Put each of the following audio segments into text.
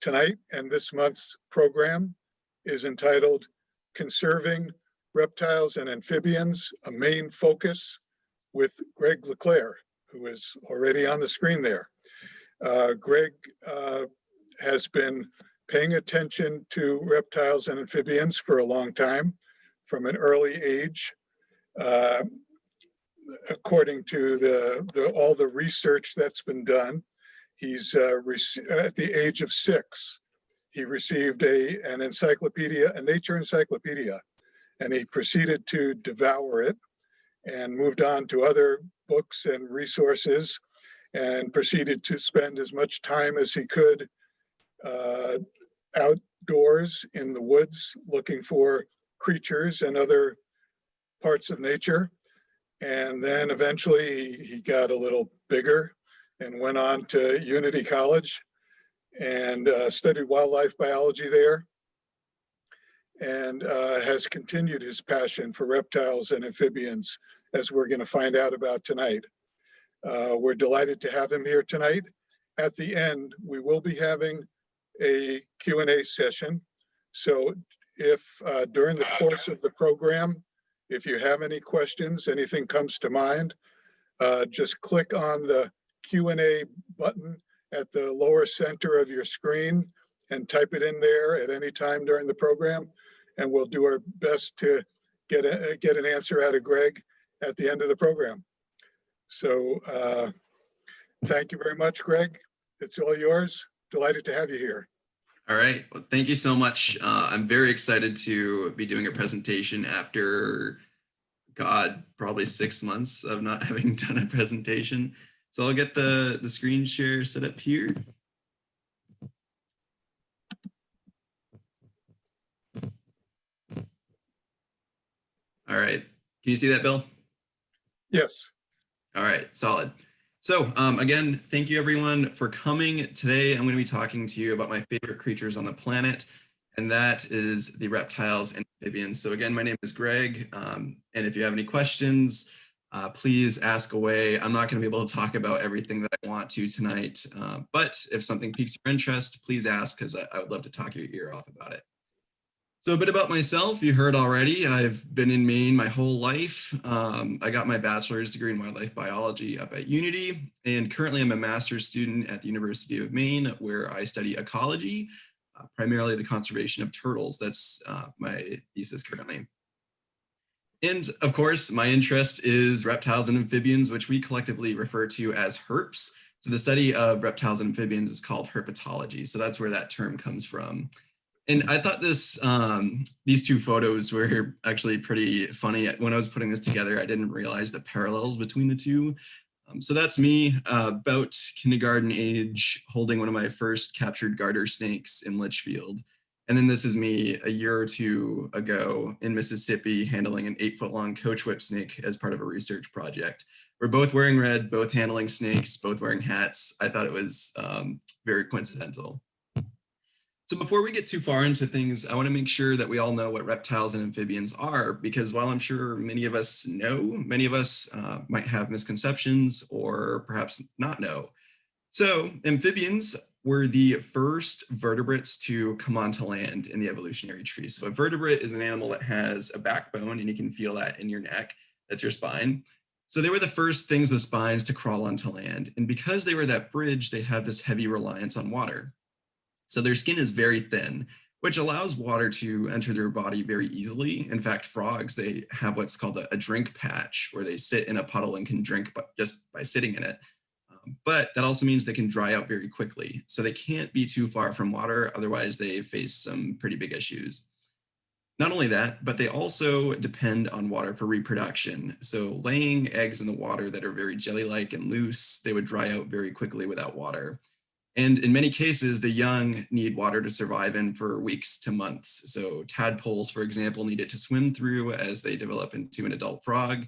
tonight and this month's program is entitled Conserving Reptiles and Amphibians, a Maine Focus with Greg Leclerc, who is already on the screen there. Uh, Greg uh, has been paying attention to reptiles and amphibians for a long time from an early age. Uh, according to the, the, all the research that's been done, he's uh, at the age of six, he received a, an encyclopedia, a nature encyclopedia, and he proceeded to devour it and moved on to other books and resources and proceeded to spend as much time as he could uh, outdoors in the woods looking for creatures and other parts of nature. And then eventually he, he got a little bigger and went on to Unity College and uh, studied wildlife biology there and uh, has continued his passion for reptiles and amphibians as we're going to find out about tonight. Uh, we're delighted to have him here tonight. At the end, we will be having a Q&A session. So if uh, during the course of the program, if you have any questions, anything comes to mind, uh, just click on the Q&A button at the lower center of your screen and type it in there at any time during the program. And we'll do our best to get, a, get an answer out of Greg at the end of the program. So uh, thank you very much, Greg. It's all yours. Delighted to have you here. All right. Well, thank you so much. Uh, I'm very excited to be doing a presentation after, God, probably six months of not having done a presentation. So I'll get the, the screen share set up here. All right. Can you see that, Bill? Yes. All right, solid. So um, again, thank you everyone for coming. Today, I'm going to be talking to you about my favorite creatures on the planet, and that is the reptiles and amphibians. So again, my name is Greg, um, and if you have any questions, uh, please ask away. I'm not going to be able to talk about everything that I want to tonight, uh, but if something piques your interest, please ask because I, I would love to talk your ear off about it. So a bit about myself, you heard already, I've been in Maine my whole life. Um, I got my bachelor's degree in wildlife biology up at Unity, and currently I'm a master's student at the University of Maine, where I study ecology, uh, primarily the conservation of turtles. That's uh, my thesis currently. And of course, my interest is reptiles and amphibians, which we collectively refer to as herps. So the study of reptiles and amphibians is called herpetology. So that's where that term comes from. And I thought this, um, these two photos were actually pretty funny. When I was putting this together, I didn't realize the parallels between the two. Um, so that's me uh, about kindergarten age, holding one of my first captured garter snakes in Litchfield. And then this is me a year or two ago in Mississippi handling an eight foot long coach whip snake as part of a research project. We're both wearing red, both handling snakes, both wearing hats. I thought it was um, very coincidental. So before we get too far into things, I want to make sure that we all know what reptiles and amphibians are, because while I'm sure many of us know, many of us uh, might have misconceptions or perhaps not know. So amphibians were the first vertebrates to come onto land in the evolutionary tree. So a vertebrate is an animal that has a backbone and you can feel that in your neck, that's your spine. So they were the first things with spines to crawl onto land. And because they were that bridge, they had this heavy reliance on water. So their skin is very thin, which allows water to enter their body very easily. In fact, frogs, they have what's called a, a drink patch where they sit in a puddle and can drink just by sitting in it. But that also means they can dry out very quickly. So they can't be too far from water, otherwise they face some pretty big issues. Not only that, but they also depend on water for reproduction. So laying eggs in the water that are very jelly-like and loose, they would dry out very quickly without water. And in many cases, the young need water to survive in for weeks to months. So tadpoles, for example, need it to swim through as they develop into an adult frog.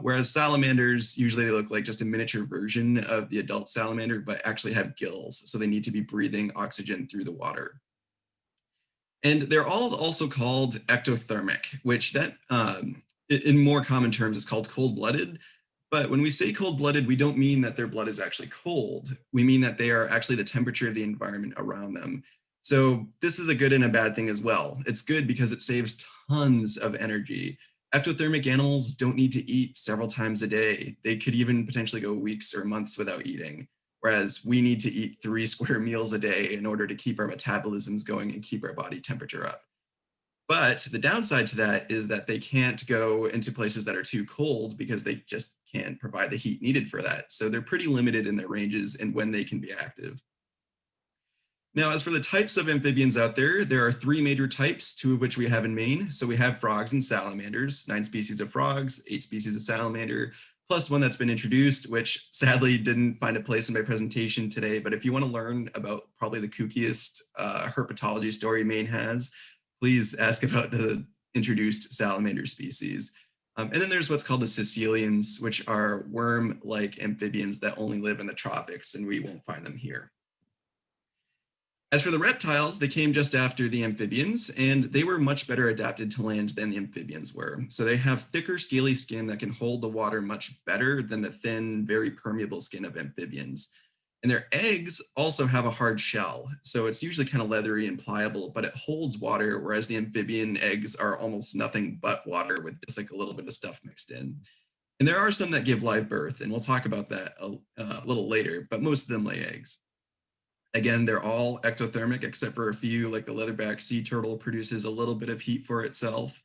Whereas salamanders, usually they look like just a miniature version of the adult salamander, but actually have gills. So they need to be breathing oxygen through the water. And they're all also called ectothermic, which that um, in more common terms is called cold-blooded, But when we say cold-blooded, we don't mean that their blood is actually cold. We mean that they are actually the temperature of the environment around them. So this is a good and a bad thing as well. It's good because it saves tons of energy. Ectothermic animals don't need to eat several times a day. They could even potentially go weeks or months without eating, whereas we need to eat three square meals a day in order to keep our metabolisms going and keep our body temperature up. But the downside to that is that they can't go into places that are too cold because they just can't provide the heat needed for that. So they're pretty limited in their ranges and when they can be active. Now, as for the types of amphibians out there, there are three major types, two of which we have in Maine. So we have frogs and salamanders, nine species of frogs, eight species of salamander, plus one that's been introduced, which sadly didn't find a place in my presentation today. But if you want to learn about probably the kookiest uh, herpetology story Maine has, please ask about the introduced salamander species. Um, and then there's what's called the caecilians, which are worm-like amphibians that only live in the tropics, and we won't find them here. As for the reptiles, they came just after the amphibians, and they were much better adapted to land than the amphibians were. So they have thicker, scaly skin that can hold the water much better than the thin, very permeable skin of amphibians. And their eggs also have a hard shell, so it's usually kind of leathery and pliable, but it holds water, whereas the amphibian eggs are almost nothing but water with just like a little bit of stuff mixed in. And there are some that give live birth, and we'll talk about that a, uh, a little later, but most of them lay eggs. Again, they're all ectothermic except for a few, like the leatherback sea turtle produces a little bit of heat for itself.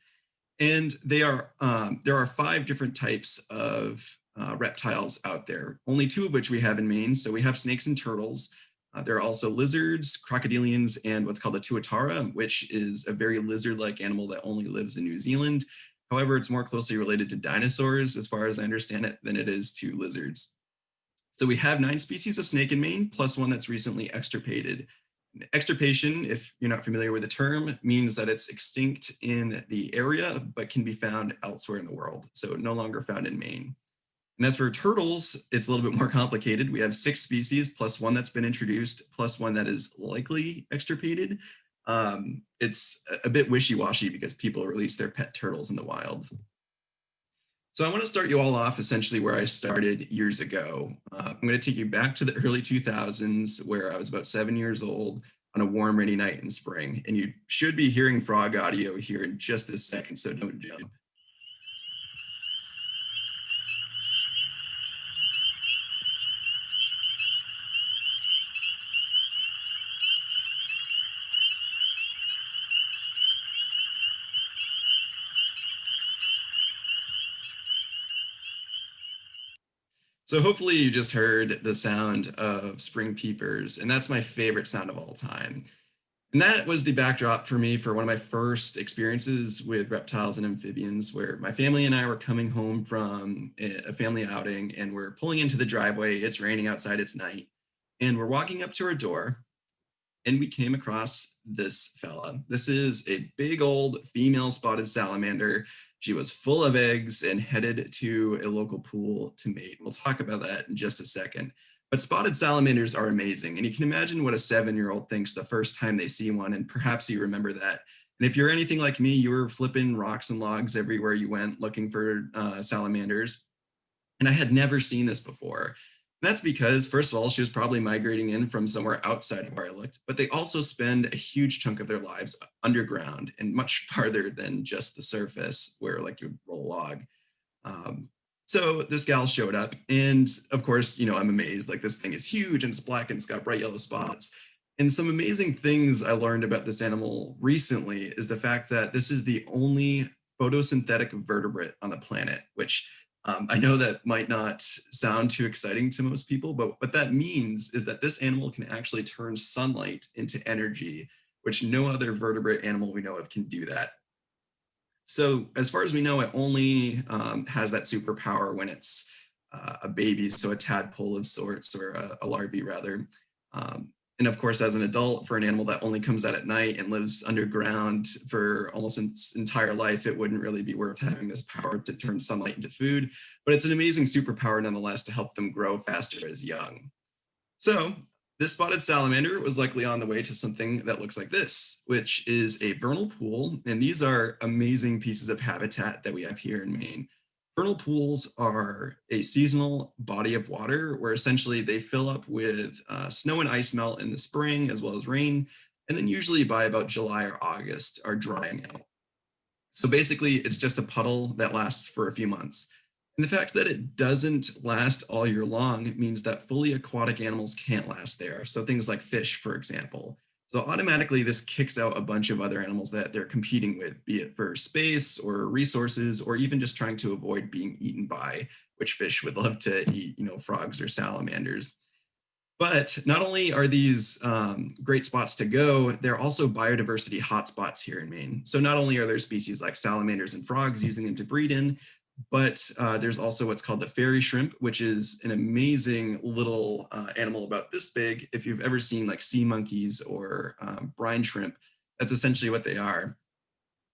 And they are, um, there are five different types of uh, reptiles out there, only two of which we have in Maine. So we have snakes and turtles. Uh, there are also lizards, crocodilians, and what's called a tuatara, which is a very lizard-like animal that only lives in New Zealand. However, it's more closely related to dinosaurs, as far as I understand it, than it is to lizards. So we have nine species of snake in Maine, plus one that's recently extirpated. Extirpation, if you're not familiar with the term, means that it's extinct in the area, but can be found elsewhere in the world. So no longer found in Maine. And as for turtles, it's a little bit more complicated. We have six species plus one that's been introduced, plus one that is likely extirpated. Um, it's a bit wishy-washy because people release their pet turtles in the wild. So I want to start you all off essentially where I started years ago. Uh, I'm going to take you back to the early 2000s where I was about seven years old on a warm rainy night in spring. And you should be hearing frog audio here in just a second, so don't jump. So hopefully you just heard the sound of spring peepers, and that's my favorite sound of all time. And that was the backdrop for me for one of my first experiences with reptiles and amphibians, where my family and I were coming home from a family outing and we're pulling into the driveway. It's raining outside, it's night. And we're walking up to our door and we came across this fella. This is a big old female spotted salamander she was full of eggs and headed to a local pool to mate. We'll talk about that in just a second. But spotted salamanders are amazing. And you can imagine what a seven-year-old thinks the first time they see one, and perhaps you remember that. And if you're anything like me, you were flipping rocks and logs everywhere you went looking for uh, salamanders. And I had never seen this before. That's because, first of all, she was probably migrating in from somewhere outside of where I looked, but they also spend a huge chunk of their lives underground and much farther than just the surface where like you roll a log. Um, so this gal showed up and of course, you know, I'm amazed like this thing is huge and it's black and it's got bright yellow spots. And some amazing things I learned about this animal recently is the fact that this is the only photosynthetic vertebrate on the planet, which um, I know that might not sound too exciting to most people, but what that means is that this animal can actually turn sunlight into energy, which no other vertebrate animal we know of can do that. So as far as we know, it only um, has that superpower when it's uh, a baby, so a tadpole of sorts, or a, a larvae rather. Um, and of course, as an adult, for an animal that only comes out at night and lives underground for almost its entire life, it wouldn't really be worth having this power to turn sunlight into food. But it's an amazing superpower nonetheless to help them grow faster as young. So this spotted salamander was likely on the way to something that looks like this, which is a vernal pool. And these are amazing pieces of habitat that we have here in Maine. Vernal pools are a seasonal body of water where essentially they fill up with uh, snow and ice melt in the spring as well as rain, and then usually by about July or August are drying out. So basically it's just a puddle that lasts for a few months. And the fact that it doesn't last all year long means that fully aquatic animals can't last there. So things like fish, for example. So automatically this kicks out a bunch of other animals that they're competing with, be it for space or resources, or even just trying to avoid being eaten by, which fish would love to eat, you know, frogs or salamanders. But not only are these um, great spots to go, they're also biodiversity hotspots here in Maine. So not only are there species like salamanders and frogs using them to breed in, but uh, there's also what's called the fairy shrimp, which is an amazing little uh, animal about this big. If you've ever seen like sea monkeys or um, brine shrimp, that's essentially what they are.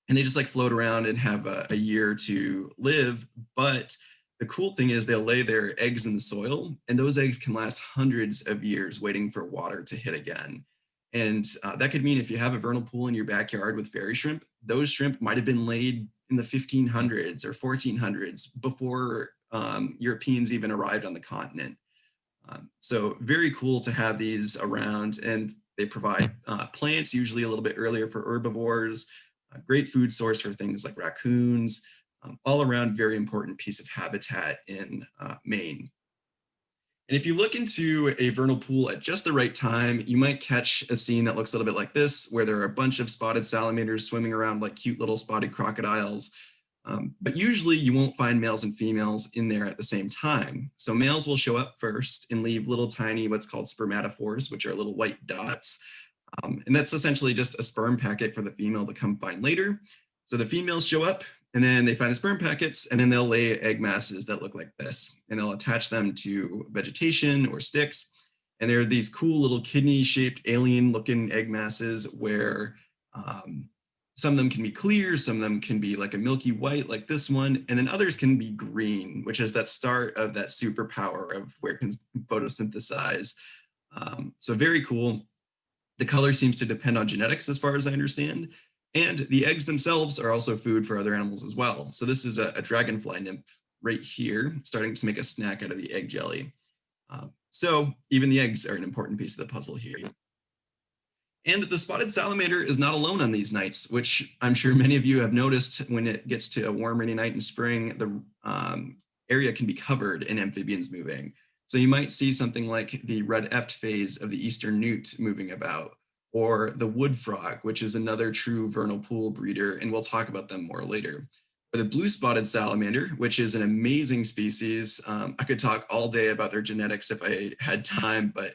And they just like float around and have a, a year to live. But the cool thing is they'll lay their eggs in the soil and those eggs can last hundreds of years waiting for water to hit again. And uh, that could mean if you have a vernal pool in your backyard with fairy shrimp, those shrimp might have been laid in the 1500s or 1400s before um, Europeans even arrived on the continent. Um, so very cool to have these around and they provide uh, plants usually a little bit earlier for herbivores, a great food source for things like raccoons, um, all around very important piece of habitat in uh, Maine. And if you look into a vernal pool at just the right time, you might catch a scene that looks a little bit like this, where there are a bunch of spotted salamanders swimming around like cute little spotted crocodiles. Um, but usually you won't find males and females in there at the same time. So males will show up first and leave little tiny what's called spermatophores, which are little white dots. Um, and that's essentially just a sperm packet for the female to come find later. So the females show up, and then they find the sperm packets and then they'll lay egg masses that look like this and they'll attach them to vegetation or sticks. And there are these cool little kidney shaped alien looking egg masses where um, some of them can be clear, some of them can be like a milky white like this one, and then others can be green, which is that start of that superpower of where can photosynthesize. Um, so very cool. The color seems to depend on genetics as far as I understand. And the eggs themselves are also food for other animals as well. So this is a, a dragonfly nymph right here, starting to make a snack out of the egg jelly. Uh, so even the eggs are an important piece of the puzzle here. And the spotted salamander is not alone on these nights, which I'm sure many of you have noticed when it gets to a warm rainy night in spring, the um, area can be covered in amphibians moving. So you might see something like the red eft phase of the eastern newt moving about, or the wood frog, which is another true vernal pool breeder, and we'll talk about them more later. Or the blue spotted salamander, which is an amazing species. Um, I could talk all day about their genetics if I had time, but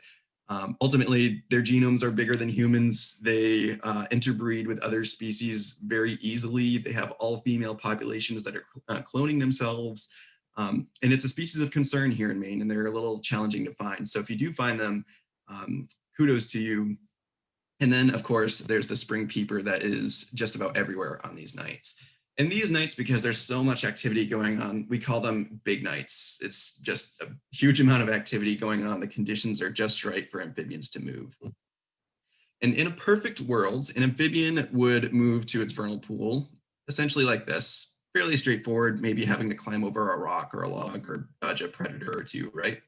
um, ultimately their genomes are bigger than humans. They uh, interbreed with other species very easily. They have all female populations that are uh, cloning themselves. Um, and it's a species of concern here in Maine and they're a little challenging to find. So if you do find them, um, kudos to you. And then, of course, there's the spring peeper that is just about everywhere on these nights. And these nights, because there's so much activity going on, we call them big nights. It's just a huge amount of activity going on. The conditions are just right for amphibians to move. And in a perfect world, an amphibian would move to its vernal pool, essentially like this, fairly straightforward, maybe having to climb over a rock or a log or dodge a predator or two, right?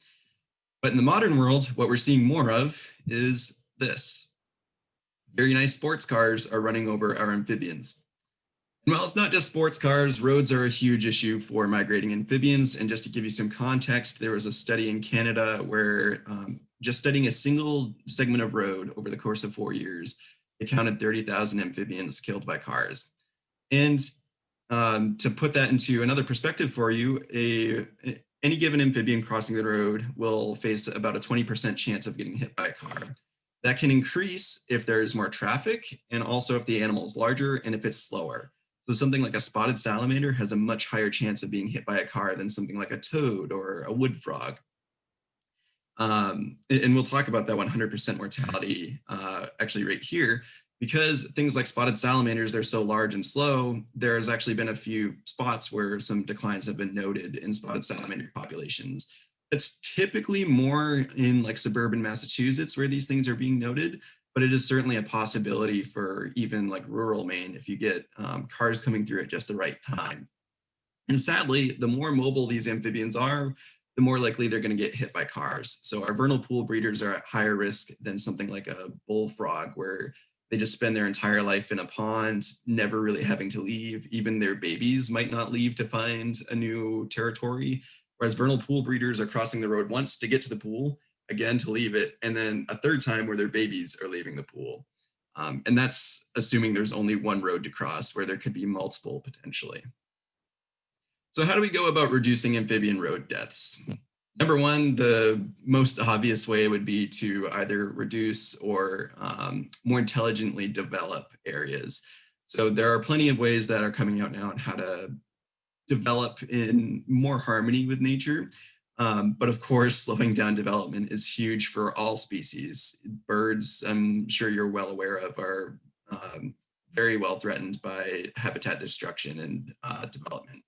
But in the modern world, what we're seeing more of is this very nice sports cars are running over our amphibians. And while it's not just sports cars, roads are a huge issue for migrating amphibians. And just to give you some context, there was a study in Canada where um, just studying a single segment of road over the course of four years, it counted 30,000 amphibians killed by cars. And um, to put that into another perspective for you, a, any given amphibian crossing the road will face about a 20% chance of getting hit by a car. That can increase if there's more traffic and also if the animal is larger and if it's slower. So something like a spotted salamander has a much higher chance of being hit by a car than something like a toad or a wood frog. Um, and we'll talk about that 100% mortality uh, actually right here because things like spotted salamanders, they're so large and slow, there's actually been a few spots where some declines have been noted in spotted salamander populations. It's typically more in like suburban Massachusetts where these things are being noted, but it is certainly a possibility for even like rural Maine if you get um, cars coming through at just the right time. And sadly, the more mobile these amphibians are, the more likely they're going to get hit by cars. So our vernal pool breeders are at higher risk than something like a bullfrog, where they just spend their entire life in a pond, never really having to leave. Even their babies might not leave to find a new territory. Whereas vernal pool breeders are crossing the road once to get to the pool, again to leave it, and then a third time where their babies are leaving the pool. Um, and that's assuming there's only one road to cross where there could be multiple potentially. So how do we go about reducing amphibian road deaths? Number one, the most obvious way would be to either reduce or um, more intelligently develop areas. So there are plenty of ways that are coming out now on how to develop in more harmony with nature. Um, but of course, slowing down development is huge for all species. Birds, I'm sure you're well aware of, are um, very well threatened by habitat destruction and uh, development.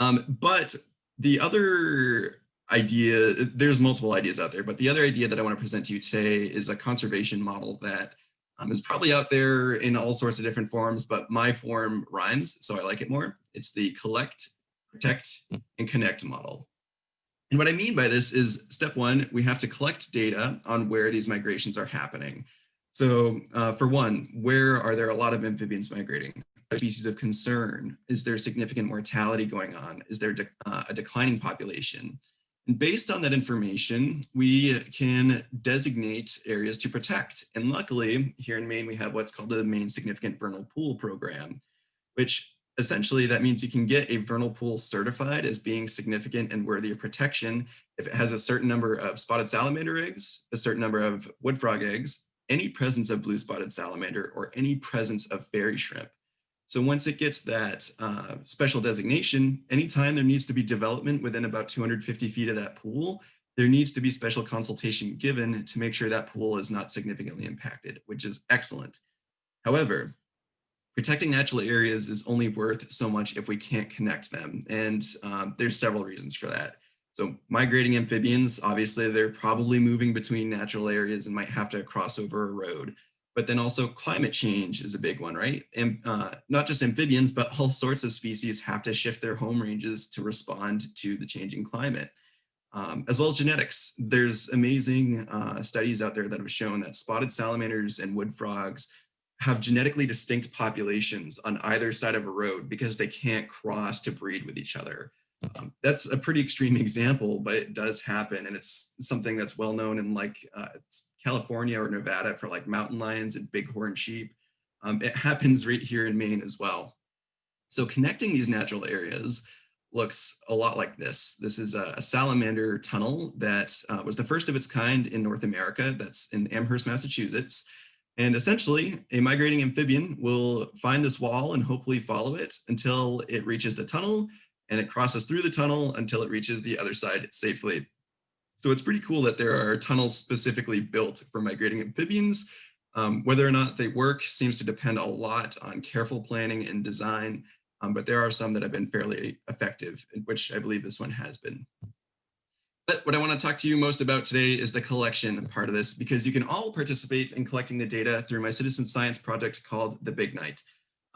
Um, but the other idea, there's multiple ideas out there, but the other idea that I want to present to you today is a conservation model that um, is probably out there in all sorts of different forms, but my form rhymes, so I like it more. It's the collect, protect, and connect model. And what I mean by this is step one, we have to collect data on where these migrations are happening. So uh, for one, where are there a lot of amphibians migrating? species of concern? Is there significant mortality going on? Is there de uh, a declining population? And based on that information, we can designate areas to protect. And luckily, here in Maine, we have what's called the Maine Significant Vernal Pool Program, which essentially that means you can get a vernal pool certified as being significant and worthy of protection if it has a certain number of spotted salamander eggs, a certain number of wood frog eggs, any presence of blue spotted salamander, or any presence of fairy shrimp. So once it gets that uh, special designation, anytime there needs to be development within about 250 feet of that pool, there needs to be special consultation given to make sure that pool is not significantly impacted, which is excellent. However, protecting natural areas is only worth so much if we can't connect them. And um, there's several reasons for that. So migrating amphibians, obviously they're probably moving between natural areas and might have to cross over a road but then also climate change is a big one, right? And uh, not just amphibians, but all sorts of species have to shift their home ranges to respond to the changing climate. Um, as well as genetics. There's amazing uh, studies out there that have shown that spotted salamanders and wood frogs have genetically distinct populations on either side of a road because they can't cross to breed with each other. Um, that's a pretty extreme example, but it does happen. And it's something that's well known in like uh, California or Nevada for like mountain lions and bighorn sheep. Um, it happens right here in Maine as well. So connecting these natural areas looks a lot like this. This is a, a salamander tunnel that uh, was the first of its kind in North America. That's in Amherst, Massachusetts. And essentially, a migrating amphibian will find this wall and hopefully follow it until it reaches the tunnel and it crosses through the tunnel until it reaches the other side safely. So it's pretty cool that there are tunnels specifically built for migrating amphibians. Um, whether or not they work seems to depend a lot on careful planning and design, um, but there are some that have been fairly effective, which I believe this one has been. But what I want to talk to you most about today is the collection part of this, because you can all participate in collecting the data through my citizen science project called The Big Night.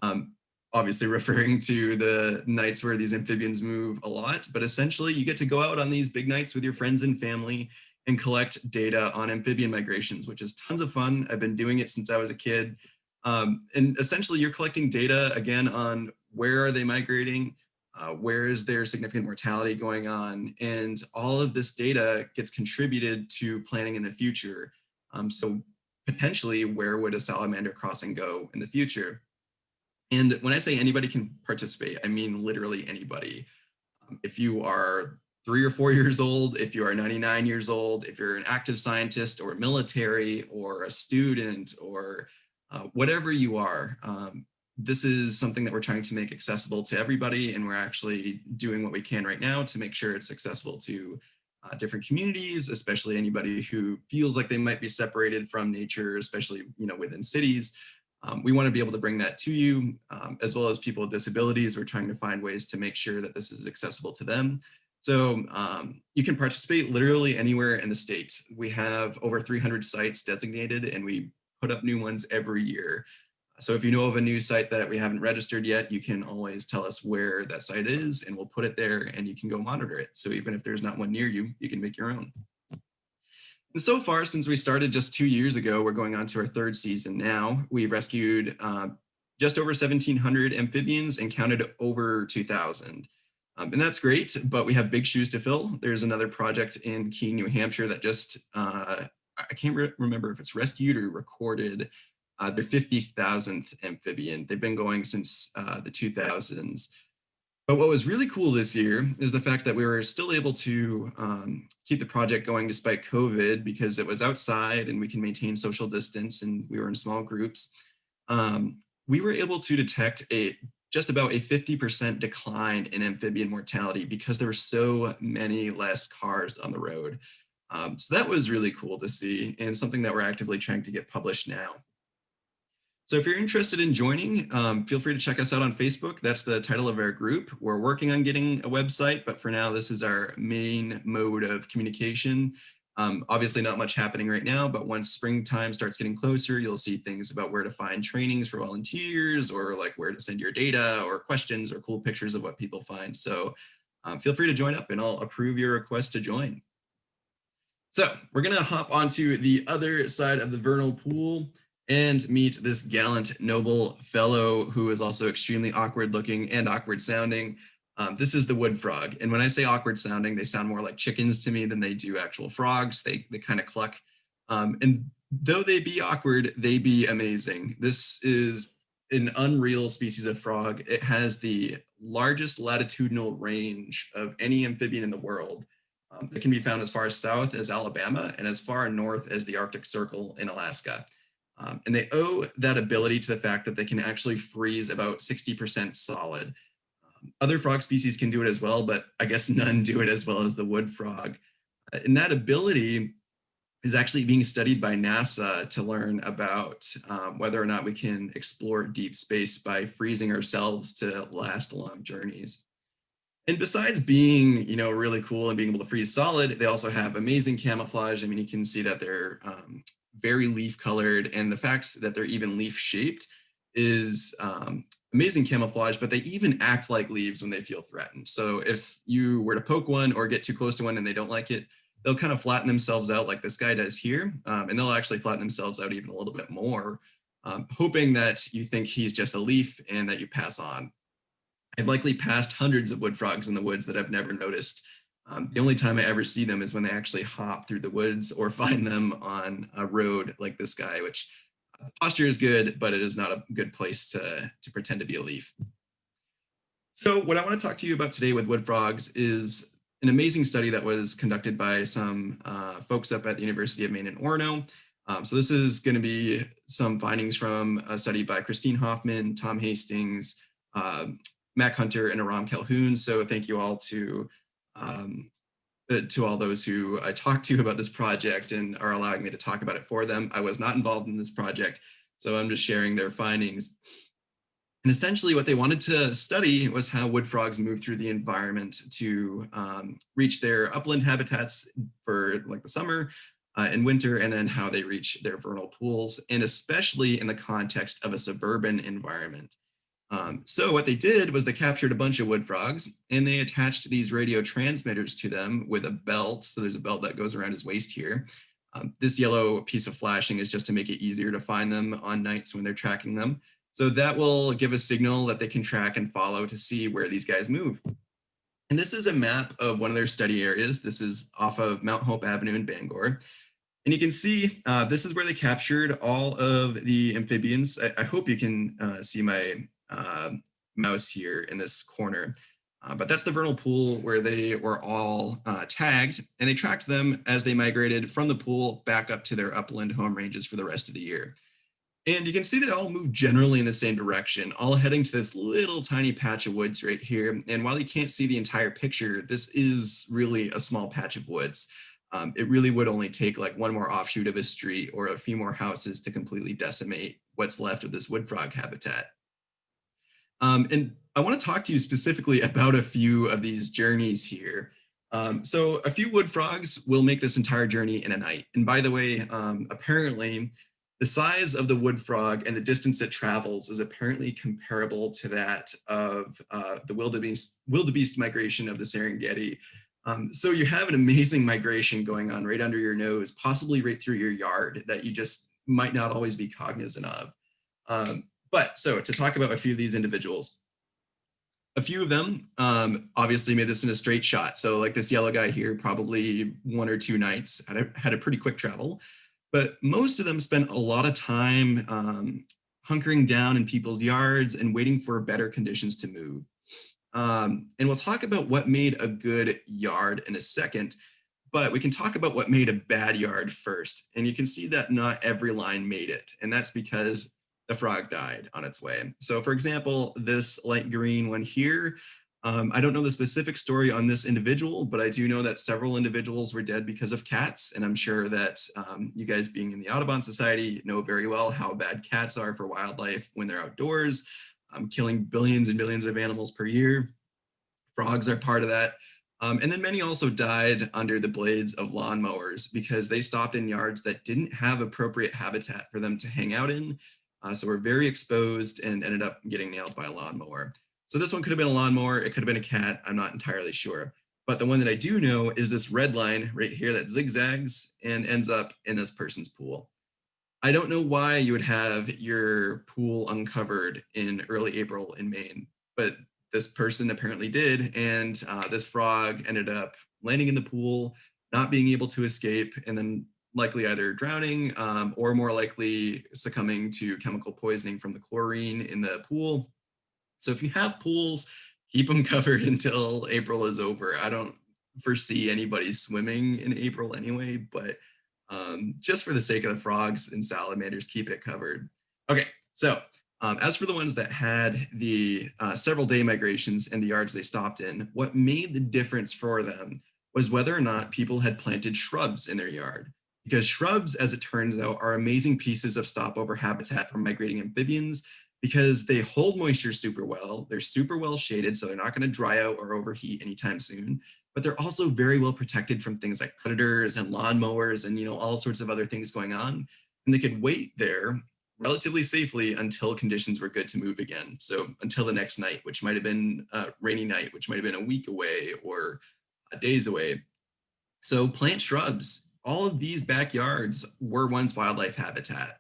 Um, obviously referring to the nights where these amphibians move a lot, but essentially you get to go out on these big nights with your friends and family and collect data on amphibian migrations, which is tons of fun. I've been doing it since I was a kid. Um, and essentially you're collecting data again on where are they migrating, uh, where is there significant mortality going on, and all of this data gets contributed to planning in the future. Um, so potentially where would a salamander crossing go in the future? And when I say anybody can participate, I mean literally anybody. Um, if you are three or four years old, if you are 99 years old, if you're an active scientist or military or a student or uh, whatever you are, um, this is something that we're trying to make accessible to everybody. And we're actually doing what we can right now to make sure it's accessible to uh, different communities, especially anybody who feels like they might be separated from nature, especially you know within cities. Um, we want to be able to bring that to you, um, as well as people with disabilities. We're trying to find ways to make sure that this is accessible to them. So um, you can participate literally anywhere in the state. We have over 300 sites designated and we put up new ones every year. So if you know of a new site that we haven't registered yet, you can always tell us where that site is and we'll put it there and you can go monitor it. So even if there's not one near you, you can make your own. And so far, since we started just two years ago, we're going on to our third season now. We've rescued uh, just over 1,700 amphibians and counted over 2,000. Um, and that's great, but we have big shoes to fill. There's another project in Keene, New Hampshire that just, uh, I can't re remember if it's rescued or recorded uh, their 50,000th amphibian. They've been going since uh, the 2000s. But what was really cool this year is the fact that we were still able to um, keep the project going despite COVID because it was outside and we can maintain social distance and we were in small groups. Um, we were able to detect a just about a 50% decline in amphibian mortality because there were so many less cars on the road. Um, so that was really cool to see and something that we're actively trying to get published now. So if you're interested in joining, um, feel free to check us out on Facebook. That's the title of our group. We're working on getting a website, but for now, this is our main mode of communication. Um, obviously not much happening right now, but once springtime starts getting closer, you'll see things about where to find trainings for volunteers or like where to send your data or questions or cool pictures of what people find. So um, feel free to join up and I'll approve your request to join. So we're gonna hop onto the other side of the vernal pool and meet this gallant, noble fellow who is also extremely awkward looking and awkward sounding. Um, this is the wood frog. And when I say awkward sounding, they sound more like chickens to me than they do actual frogs. They, they kind of cluck. Um, and though they be awkward, they be amazing. This is an unreal species of frog. It has the largest latitudinal range of any amphibian in the world. Um, it can be found as far south as Alabama and as far north as the Arctic Circle in Alaska. Um, and they owe that ability to the fact that they can actually freeze about 60% solid. Um, other frog species can do it as well, but I guess none do it as well as the wood frog. Uh, and that ability is actually being studied by NASA to learn about um, whether or not we can explore deep space by freezing ourselves to last long journeys. And besides being, you know, really cool and being able to freeze solid, they also have amazing camouflage. I mean, you can see that they're um, very leaf colored and the fact that they're even leaf shaped is um, amazing camouflage, but they even act like leaves when they feel threatened. So if you were to poke one or get too close to one and they don't like it, they'll kind of flatten themselves out like this guy does here. Um, and they'll actually flatten themselves out even a little bit more, um, hoping that you think he's just a leaf and that you pass on. I've likely passed hundreds of wood frogs in the woods that I've never noticed um, the only time I ever see them is when they actually hop through the woods or find them on a road like this guy, which uh, posture is good, but it is not a good place to, to pretend to be a leaf. So what I want to talk to you about today with wood frogs is an amazing study that was conducted by some uh, folks up at the University of Maine in Orono. Um, so this is going to be some findings from a study by Christine Hoffman, Tom Hastings, uh, Mac Hunter, and Aram Calhoun. So thank you all to um, uh, to all those who I talked to about this project and are allowing me to talk about it for them. I was not involved in this project, so I'm just sharing their findings. And essentially what they wanted to study was how wood frogs move through the environment to um, reach their upland habitats for like the summer uh, and winter, and then how they reach their vernal pools, and especially in the context of a suburban environment. Um, so what they did was they captured a bunch of wood frogs and they attached these radio transmitters to them with a belt. So there's a belt that goes around his waist here. Um, this yellow piece of flashing is just to make it easier to find them on nights when they're tracking them. So that will give a signal that they can track and follow to see where these guys move. And this is a map of one of their study areas. This is off of Mount Hope Avenue in Bangor. And you can see uh, this is where they captured all of the amphibians. I, I hope you can uh, see my mouse here in this corner. Uh, but that's the vernal pool where they were all uh, tagged and they tracked them as they migrated from the pool back up to their upland home ranges for the rest of the year. And you can see they all move generally in the same direction, all heading to this little tiny patch of woods right here. And while you can't see the entire picture, this is really a small patch of woods. Um, it really would only take like one more offshoot of a street or a few more houses to completely decimate what's left of this wood frog habitat. Um, and I want to talk to you specifically about a few of these journeys here. Um, so a few wood frogs will make this entire journey in a night. And by the way, um, apparently The size of the wood frog and the distance it travels is apparently comparable to that of uh, the wildebeest, wildebeest migration of the Serengeti. Um, so you have an amazing migration going on right under your nose, possibly right through your yard that you just might not always be cognizant of. Um, but so to talk about a few of these individuals, a few of them um, obviously made this in a straight shot. So like this yellow guy here, probably one or two nights, had a, had a pretty quick travel. But most of them spent a lot of time um, hunkering down in people's yards and waiting for better conditions to move. Um, and we'll talk about what made a good yard in a second, but we can talk about what made a bad yard first. And you can see that not every line made it. And that's because the frog died on its way. So for example, this light green one here, um, I don't know the specific story on this individual, but I do know that several individuals were dead because of cats. And I'm sure that um, you guys being in the Audubon Society know very well how bad cats are for wildlife when they're outdoors, um, killing billions and billions of animals per year. Frogs are part of that. Um, and then many also died under the blades of lawnmowers because they stopped in yards that didn't have appropriate habitat for them to hang out in. Uh, so we're very exposed and ended up getting nailed by a lawnmower. So this one could have been a lawnmower, it could have been a cat, I'm not entirely sure. But the one that I do know is this red line right here that zigzags and ends up in this person's pool. I don't know why you would have your pool uncovered in early April in Maine, but this person apparently did. And uh, this frog ended up landing in the pool, not being able to escape, and then likely either drowning um, or more likely succumbing to chemical poisoning from the chlorine in the pool. So if you have pools, keep them covered until April is over. I don't foresee anybody swimming in April anyway, but um, just for the sake of the frogs and salamanders, keep it covered. Okay, so um, as for the ones that had the uh, several day migrations and the yards they stopped in, what made the difference for them was whether or not people had planted shrubs in their yard because shrubs, as it turns out, are amazing pieces of stopover habitat for migrating amphibians because they hold moisture super well. They're super well shaded, so they're not going to dry out or overheat anytime soon. But they're also very well protected from things like predators and lawnmowers and you know all sorts of other things going on. And they could wait there relatively safely until conditions were good to move again. So until the next night, which might have been a rainy night, which might have been a week away or a days away. So plant shrubs all of these backyards were once wildlife habitat.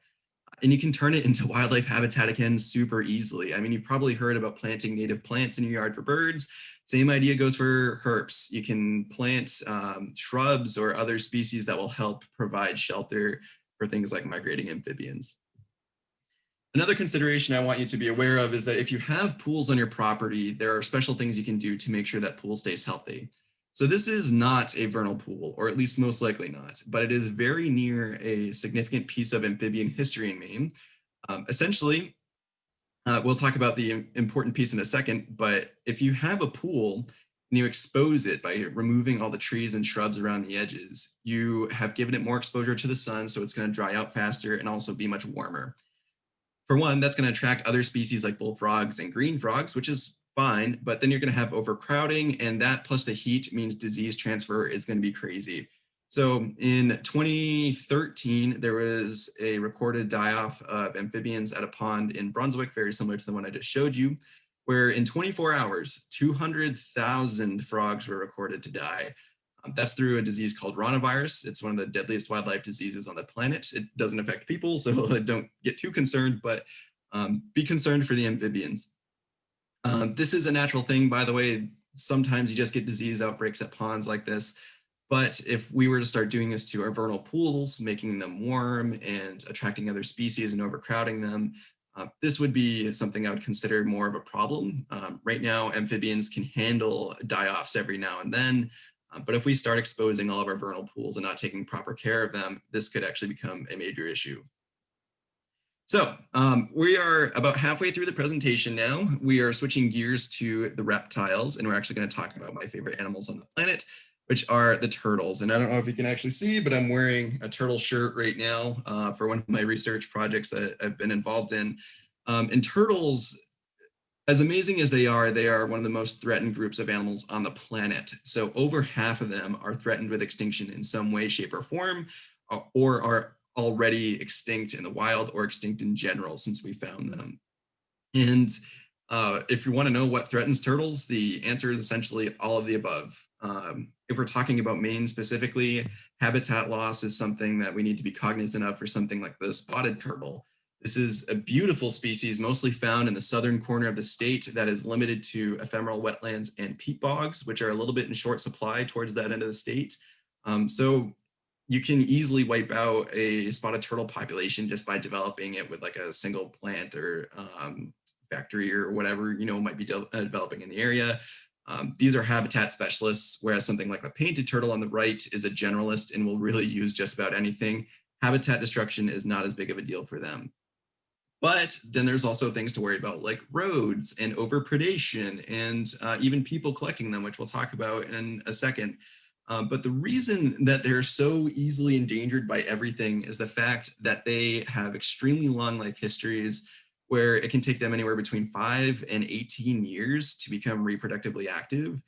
And you can turn it into wildlife habitat again super easily. I mean, you've probably heard about planting native plants in your yard for birds. Same idea goes for herps. You can plant um, shrubs or other species that will help provide shelter for things like migrating amphibians. Another consideration I want you to be aware of is that if you have pools on your property, there are special things you can do to make sure that pool stays healthy. So this is not a vernal pool, or at least most likely not, but it is very near a significant piece of amphibian history in Maine. Um, essentially, uh, we'll talk about the important piece in a second, but if you have a pool and you expose it by removing all the trees and shrubs around the edges, you have given it more exposure to the sun, so it's going to dry out faster and also be much warmer. For one, that's going to attract other species like bullfrogs and green frogs, which is fine, but then you're going to have overcrowding and that plus the heat means disease transfer is going to be crazy. So in 2013, there was a recorded die-off of amphibians at a pond in Brunswick, very similar to the one I just showed you, where in 24 hours, 200,000 frogs were recorded to die. Um, that's through a disease called ranavirus. It's one of the deadliest wildlife diseases on the planet. It doesn't affect people, so don't get too concerned, but um, be concerned for the amphibians. Um, this is a natural thing, by the way. Sometimes you just get disease outbreaks at ponds like this. But if we were to start doing this to our vernal pools, making them warm and attracting other species and overcrowding them, uh, this would be something I would consider more of a problem. Um, right now, amphibians can handle die-offs every now and then, uh, but if we start exposing all of our vernal pools and not taking proper care of them, this could actually become a major issue. So um, we are about halfway through the presentation now. We are switching gears to the reptiles, and we're actually going to talk about my favorite animals on the planet, which are the turtles. And I don't know if you can actually see, but I'm wearing a turtle shirt right now uh, for one of my research projects that I've been involved in. Um, and turtles, as amazing as they are, they are one of the most threatened groups of animals on the planet. So over half of them are threatened with extinction in some way, shape, or form, or are already extinct in the wild or extinct in general since we found them. And uh, if you want to know what threatens turtles, the answer is essentially all of the above. Um, if we're talking about Maine specifically, habitat loss is something that we need to be cognizant of for something like the spotted turtle. This is a beautiful species mostly found in the southern corner of the state that is limited to ephemeral wetlands and peat bogs, which are a little bit in short supply towards that end of the state. Um, so you can easily wipe out a spotted turtle population just by developing it with like a single plant or um, factory or whatever, you know, might be de uh, developing in the area. Um, these are habitat specialists, whereas something like the painted turtle on the right is a generalist and will really use just about anything. Habitat destruction is not as big of a deal for them. But then there's also things to worry about like roads and overpredation and uh, even people collecting them, which we'll talk about in a second. Um, but the reason that they're so easily endangered by everything is the fact that they have extremely long life histories where it can take them anywhere between five and 18 years to become reproductively active.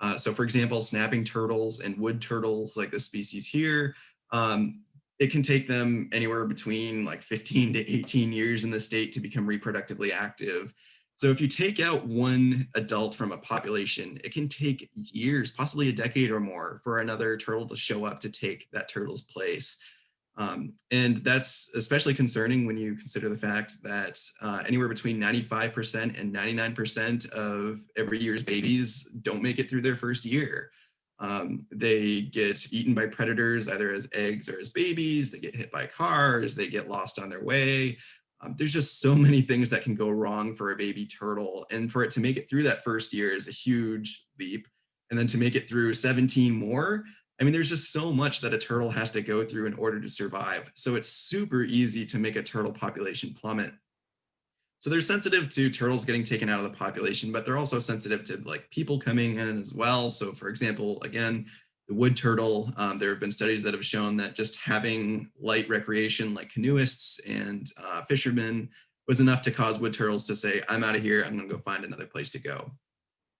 Uh, so for example, snapping turtles and wood turtles like the species here, um, it can take them anywhere between like 15 to 18 years in the state to become reproductively active. So if you take out one adult from a population, it can take years, possibly a decade or more for another turtle to show up to take that turtle's place. Um, and that's especially concerning when you consider the fact that uh, anywhere between 95% and 99% of every year's babies don't make it through their first year. Um, they get eaten by predators either as eggs or as babies, they get hit by cars, they get lost on their way. Um, there's just so many things that can go wrong for a baby turtle. And for it to make it through that first year is a huge leap. And then to make it through 17 more, I mean, there's just so much that a turtle has to go through in order to survive. So it's super easy to make a turtle population plummet. So they're sensitive to turtles getting taken out of the population, but they're also sensitive to like people coming in as well. So for example, again, the wood turtle, um, there have been studies that have shown that just having light recreation like canoeists and uh, fishermen was enough to cause wood turtles to say, I'm out of here, I'm gonna go find another place to go.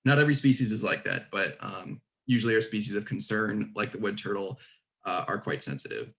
Not every species is like that, but um, usually our species of concern, like the wood turtle, uh, are quite sensitive.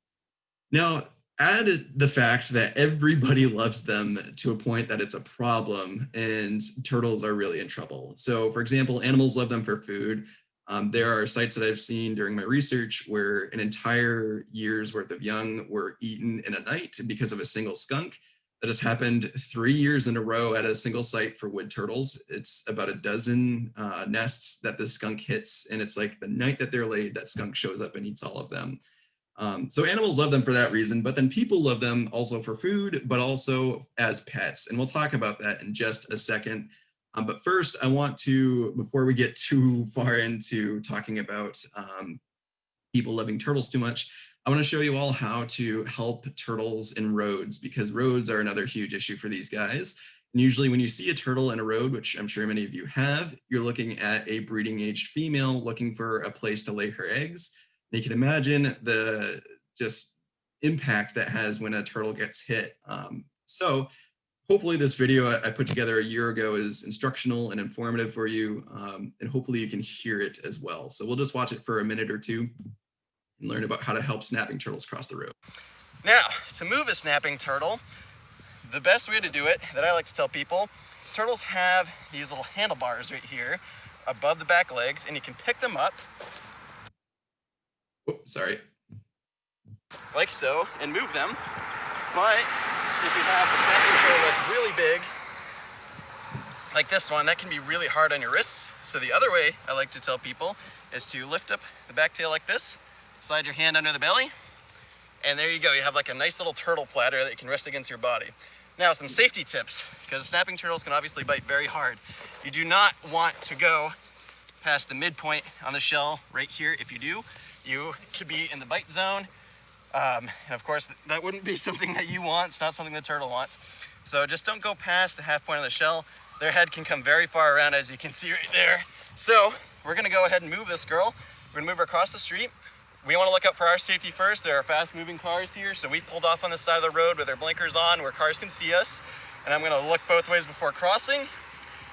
Now, add the fact that everybody loves them to a point that it's a problem and turtles are really in trouble. So for example, animals love them for food. Um, there are sites that I've seen during my research where an entire year's worth of young were eaten in a night because of a single skunk that has happened three years in a row at a single site for wood turtles. It's about a dozen uh, nests that the skunk hits, and it's like the night that they're laid, that skunk shows up and eats all of them. Um, so animals love them for that reason, but then people love them also for food, but also as pets. And we'll talk about that in just a second. Um, but first, I want to, before we get too far into talking about um, people loving turtles too much, I want to show you all how to help turtles in roads because roads are another huge issue for these guys. And usually when you see a turtle in a road, which I'm sure many of you have, you're looking at a breeding aged female looking for a place to lay her eggs. And you can imagine the just impact that has when a turtle gets hit. Um, so hopefully this video I put together a year ago is instructional and informative for you, um, and hopefully you can hear it as well. So we'll just watch it for a minute or two and learn about how to help snapping turtles cross the road. Now, to move a snapping turtle, the best way to do it that I like to tell people, turtles have these little handlebars right here above the back legs and you can pick them up. Oh, sorry. Like so and move them. But if you have a snapping turtle that's really big, like this one, that can be really hard on your wrists. So the other way I like to tell people is to lift up the back tail like this slide your hand under the belly, and there you go. You have like a nice little turtle platter that you can rest against your body. Now, some safety tips, because snapping turtles can obviously bite very hard. You do not want to go past the midpoint on the shell right here. If you do, you could be in the bite zone. Um, and of course, that wouldn't be something that you want. It's not something the turtle wants. So just don't go past the half point of the shell. Their head can come very far around, as you can see right there. So we're gonna go ahead and move this girl. We're gonna move her across the street we want to look out for our safety first. There are fast moving cars here, so we pulled off on the side of the road with our blinkers on where cars can see us. And I'm going to look both ways before crossing.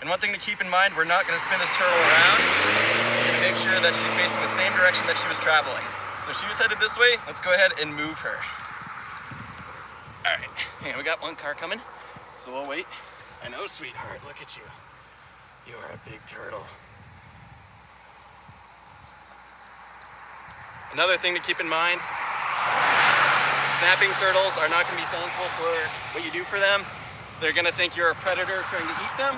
And one thing to keep in mind, we're not going to spin this turtle around. We're to make sure that she's facing the same direction that she was traveling. So she was headed this way. Let's go ahead and move her. All right, on, we got one car coming, so we'll wait. I know, sweetheart, look at you. You are a big turtle. Another thing to keep in mind, snapping turtles are not gonna be thankful for what you do for them. They're gonna think you're a predator trying to eat them.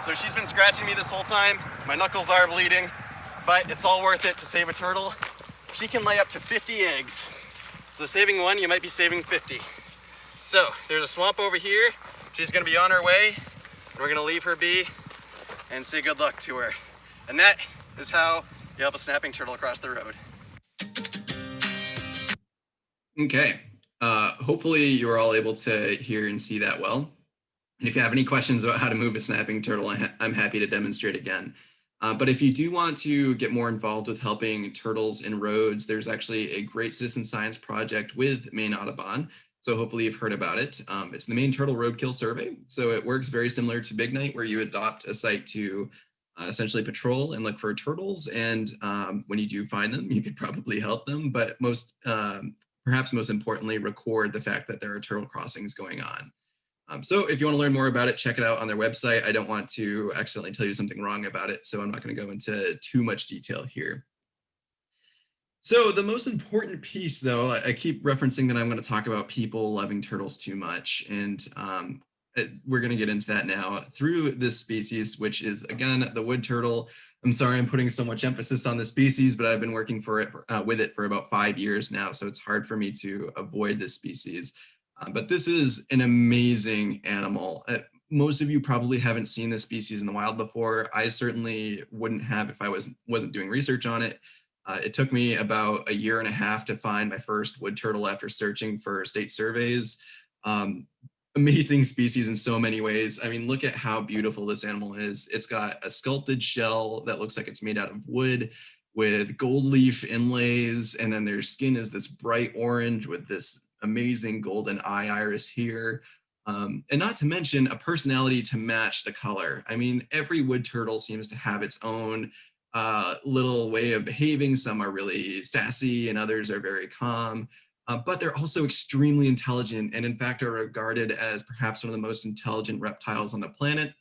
So she's been scratching me this whole time. My knuckles are bleeding, but it's all worth it to save a turtle. She can lay up to 50 eggs. So saving one, you might be saving 50. So there's a swamp over here. She's gonna be on her way. We're gonna leave her be and say good luck to her. And that is how you help a snapping turtle across the road. Okay. Uh, hopefully you're all able to hear and see that well. And if you have any questions about how to move a snapping turtle, I'm happy to demonstrate again. Uh, but if you do want to get more involved with helping turtles in roads, there's actually a great citizen science project with Maine Audubon. So hopefully you've heard about it. Um, it's the Maine Turtle Roadkill Survey. So it works very similar to Big Night where you adopt a site to uh, essentially patrol and look for turtles. And um, when you do find them, you could probably help them. But most, um, perhaps most importantly, record the fact that there are turtle crossings going on. Um, so if you want to learn more about it, check it out on their website. I don't want to accidentally tell you something wrong about it, so I'm not going to go into too much detail here. So the most important piece, though, I keep referencing that I'm going to talk about people loving turtles too much, and um, we're going to get into that now through this species, which is, again, the wood turtle. I'm sorry I'm putting so much emphasis on the species, but I've been working for it uh, with it for about five years now, so it's hard for me to avoid this species. But this is an amazing animal. Uh, most of you probably haven't seen this species in the wild before. I certainly wouldn't have if I was, wasn't doing research on it. Uh, it took me about a year and a half to find my first wood turtle after searching for state surveys. Um, amazing species in so many ways. I mean, look at how beautiful this animal is. It's got a sculpted shell that looks like it's made out of wood with gold leaf inlays, and then their skin is this bright orange with this amazing golden eye iris here. Um, and not to mention a personality to match the color. I mean, every wood turtle seems to have its own uh, little way of behaving. Some are really sassy and others are very calm, uh, but they're also extremely intelligent and in fact are regarded as perhaps one of the most intelligent reptiles on the planet.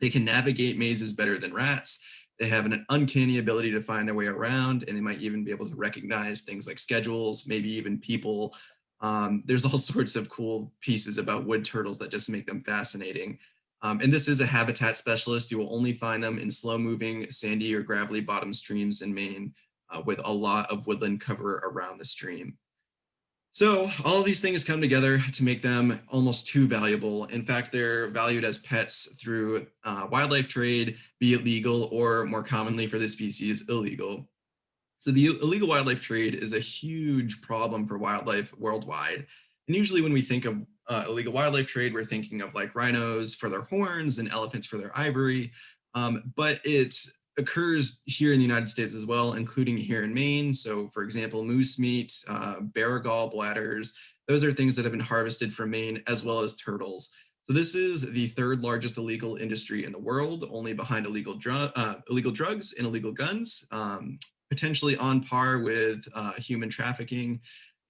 They can navigate mazes better than rats. They have an uncanny ability to find their way around and they might even be able to recognize things like schedules, maybe even people um, there's all sorts of cool pieces about wood turtles that just make them fascinating. Um, and this is a habitat specialist. You will only find them in slow moving sandy or gravelly bottom streams in Maine uh, with a lot of woodland cover around the stream. So all these things come together to make them almost too valuable. In fact, they're valued as pets through uh, wildlife trade, be it legal or more commonly for the species illegal. So the illegal wildlife trade is a huge problem for wildlife worldwide. And usually when we think of uh, illegal wildlife trade, we're thinking of like rhinos for their horns and elephants for their ivory. Um, but it occurs here in the United States as well, including here in Maine. So for example, moose meat, uh, bear gall bladders, those are things that have been harvested from Maine as well as turtles. So this is the third largest illegal industry in the world, only behind illegal, drug, uh, illegal drugs and illegal guns. Um, potentially on par with uh, human trafficking.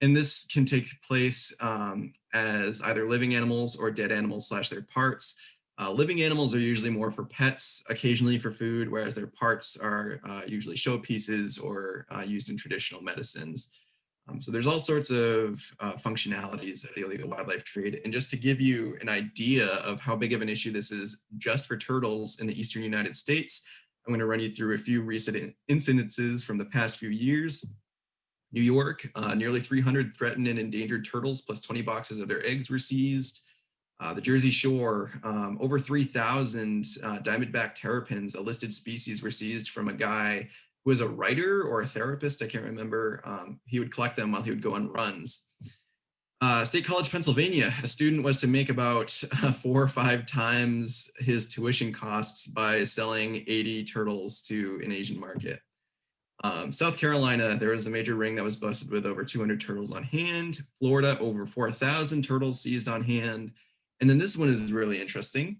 And this can take place um, as either living animals or dead animals slash their parts. Uh, living animals are usually more for pets, occasionally for food, whereas their parts are uh, usually showpieces or uh, used in traditional medicines. Um, so there's all sorts of uh, functionalities of the illegal wildlife trade. And just to give you an idea of how big of an issue this is just for turtles in the Eastern United States, I'm going to run you through a few recent incidences from the past few years. New York, uh, nearly 300 threatened and endangered turtles plus 20 boxes of their eggs were seized. Uh, the Jersey Shore, um, over 3,000 uh, diamondback terrapins, a listed species, were seized from a guy who was a writer or a therapist, I can't remember. Um, he would collect them while he would go on runs. Uh, State College, Pennsylvania, a student was to make about uh, four or five times his tuition costs by selling 80 turtles to an Asian market. Um, South Carolina, there was a major ring that was busted with over 200 turtles on hand. Florida, over 4,000 turtles seized on hand. And then this one is really interesting.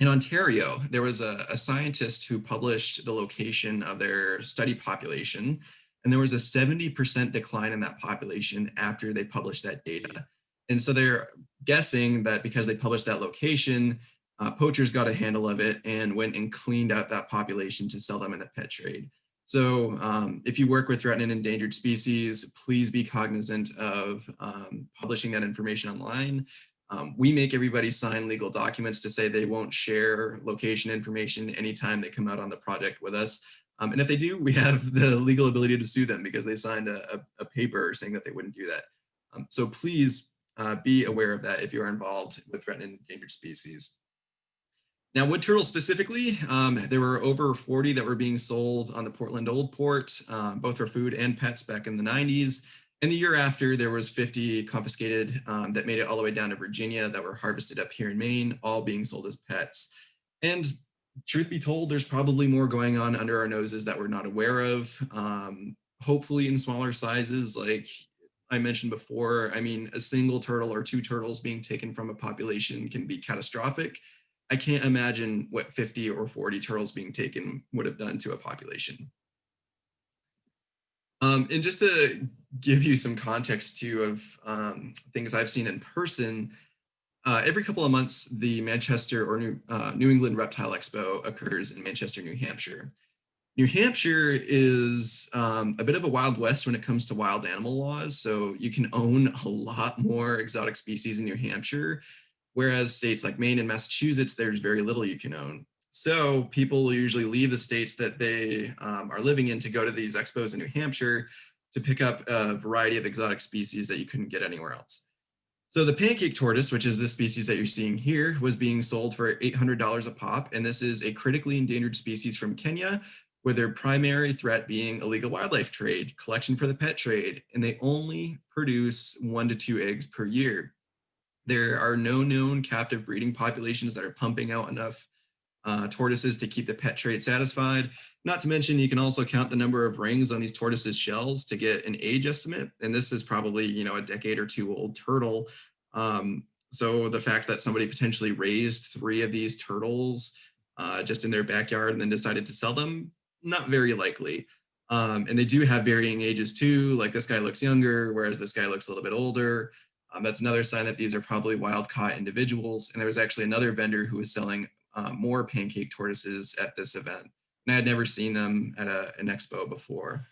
In Ontario, there was a, a scientist who published the location of their study population and there was a 70% decline in that population after they published that data. And so they're guessing that because they published that location, uh, poachers got a handle of it and went and cleaned out that population to sell them in the pet trade. So um, if you work with threatened and endangered species, please be cognizant of um, publishing that information online. Um, we make everybody sign legal documents to say they won't share location information anytime they come out on the project with us. Um, and if they do, we have the legal ability to sue them because they signed a, a, a paper saying that they wouldn't do that. Um, so please uh, be aware of that if you are involved with threatened and endangered species. Now, wood turtles specifically, um, there were over 40 that were being sold on the Portland Old Port, um, both for food and pets back in the 90s. And the year after, there was 50 confiscated um, that made it all the way down to Virginia that were harvested up here in Maine, all being sold as pets. And truth be told, there's probably more going on under our noses that we're not aware of. Um, hopefully in smaller sizes, like I mentioned before, I mean, a single turtle or two turtles being taken from a population can be catastrophic. I can't imagine what 50 or 40 turtles being taken would have done to a population. Um, and just to give you some context too of um, things I've seen in person, uh, every couple of months, the Manchester or New, uh, New England Reptile Expo occurs in Manchester, New Hampshire. New Hampshire is um, a bit of a wild west when it comes to wild animal laws. So you can own a lot more exotic species in New Hampshire, whereas states like Maine and Massachusetts, there's very little you can own. So people usually leave the states that they um, are living in to go to these expos in New Hampshire to pick up a variety of exotic species that you couldn't get anywhere else. So the pancake tortoise, which is the species that you're seeing here, was being sold for $800 a pop. And this is a critically endangered species from Kenya, with their primary threat being illegal wildlife trade, collection for the pet trade, and they only produce one to two eggs per year. There are no known captive breeding populations that are pumping out enough uh, tortoises to keep the pet trade satisfied. Not to mention, you can also count the number of rings on these tortoises shells to get an age estimate. And this is probably, you know, a decade or two old turtle. Um, so the fact that somebody potentially raised three of these turtles uh, just in their backyard and then decided to sell them, not very likely. Um, and they do have varying ages too, like this guy looks younger, whereas this guy looks a little bit older. Um, that's another sign that these are probably wild caught individuals. And there was actually another vendor who was selling uh, more pancake tortoises at this event. And I had never seen them at a, an expo before.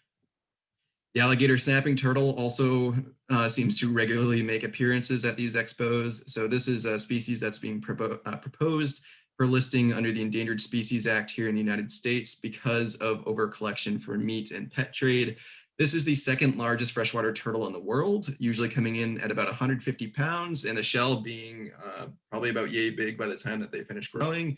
The alligator snapping turtle also uh, seems to regularly make appearances at these expos. So this is a species that's being propo uh, proposed for listing under the Endangered Species Act here in the United States because of overcollection for meat and pet trade. This is the second largest freshwater turtle in the world, usually coming in at about 150 pounds and the shell being uh, probably about yay big by the time that they finish growing.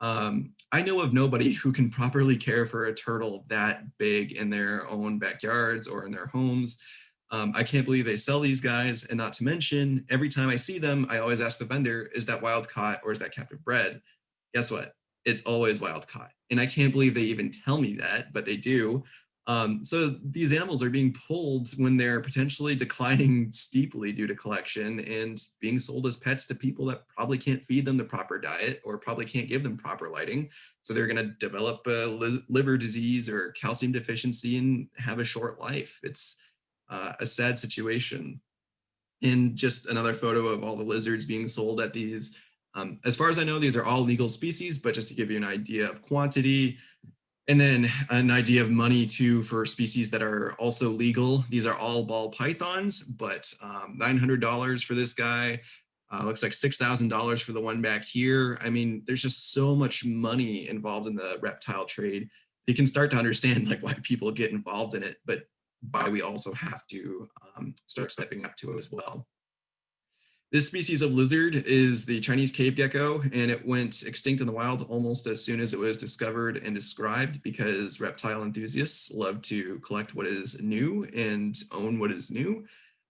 Um, I know of nobody who can properly care for a turtle that big in their own backyards or in their homes. Um, I can't believe they sell these guys. And not to mention, every time I see them, I always ask the vendor, is that wild caught or is that captive bred? Guess what? It's always wild caught. And I can't believe they even tell me that, but they do. Um, so these animals are being pulled when they're potentially declining steeply due to collection and being sold as pets to people that probably can't feed them the proper diet or probably can't give them proper lighting. So they're going to develop a li liver disease or calcium deficiency and have a short life. It's uh, a sad situation. And just another photo of all the lizards being sold at these. Um, as far as I know, these are all legal species, but just to give you an idea of quantity, and then an idea of money too for species that are also legal. These are all ball pythons, but um, $900 for this guy. Uh, looks like $6,000 for the one back here. I mean, there's just so much money involved in the reptile trade. You can start to understand like why people get involved in it, but why we also have to um, start stepping up to it as well. This species of lizard is the Chinese cave gecko, and it went extinct in the wild almost as soon as it was discovered and described because reptile enthusiasts love to collect what is new and own what is new.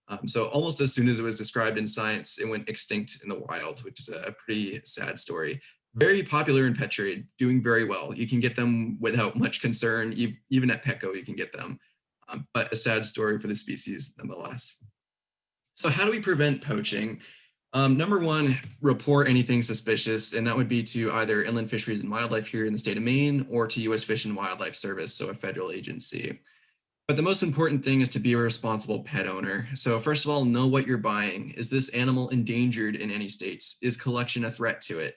Um, so almost as soon as it was described in science, it went extinct in the wild, which is a pretty sad story. Very popular in pet trade, doing very well. You can get them without much concern. Even at Petco, you can get them. Um, but a sad story for the species nonetheless. So how do we prevent poaching? Um, number one, report anything suspicious, and that would be to either Inland Fisheries and Wildlife here in the state of Maine or to U.S. Fish and Wildlife Service, so a federal agency. But the most important thing is to be a responsible pet owner. So first of all, know what you're buying. Is this animal endangered in any states? Is collection a threat to it?